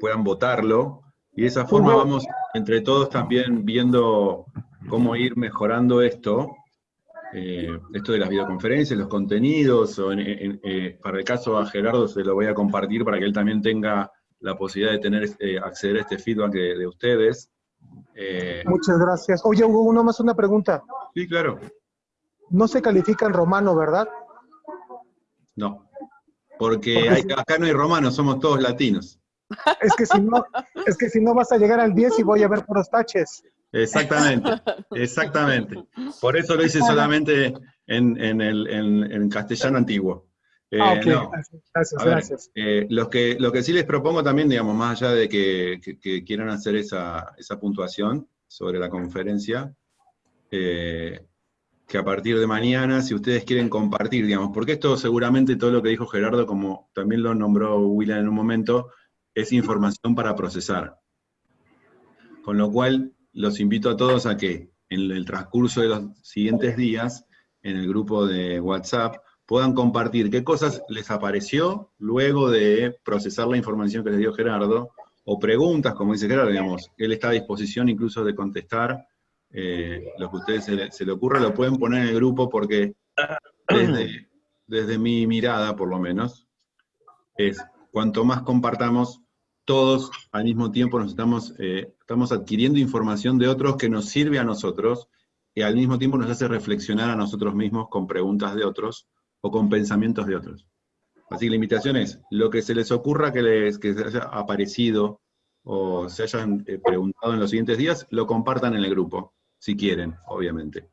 puedan votarlo, y de esa forma vamos entre todos también viendo cómo ir mejorando esto, eh, esto de las videoconferencias, los contenidos, o en- en- eh, para el caso a Gerardo se lo voy a compartir para que él también tenga la posibilidad de tener, eh, acceder a este feedback de, de ustedes. Muchas gracias. Oye, Hugo, uno más una pregunta. sí, claro. No se califica en romano, ¿verdad? No. Porque hay- acá no hay romanos, somos todos latinos. Es que si no, es que si no vas a llegar al 10 y voy a ver puros taches. Exactamente, exactamente. Por eso lo hice solamente en, en el, en- en castellano antiguo. Eh, Ah, no. Gracias, gracias. A ver, gracias. eh, lo, que, lo que sí les propongo también, digamos, más allá de que, que- que quieran hacer esa, esa puntuación sobre la conferencia, eh, que a partir de mañana, si ustedes quieren compartir, digamos, porque esto seguramente todo lo que dijo Gerardo, como también lo nombró William en un momento, es información para procesar. Con lo cual, los invito a todos a que en el transcurso de los siguientes días, en el grupo de WhatsApp, puedan compartir qué cosas les apareció luego de procesar la información que les dio Gerardo, o preguntas, como dice Gerardo, digamos, él está a disposición incluso de contestar eh, lo que a ustedes se, le- se le ocurra, lo pueden poner en el grupo porque desde, desde mi mirada, por lo menos, es cuanto más compartamos, todos al mismo tiempo nos estamos, eh, estamos adquiriendo información de otros que nos sirve a nosotros y al mismo tiempo nos hace reflexionar a nosotros mismos con preguntas de otros o con pensamientos de otros. Así que la invitación es, lo que se les ocurra que les que se haya aparecido o se hayan eh, preguntado en los siguientes días, lo compartan en el grupo, si quieren, obviamente.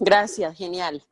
Gracias, genial.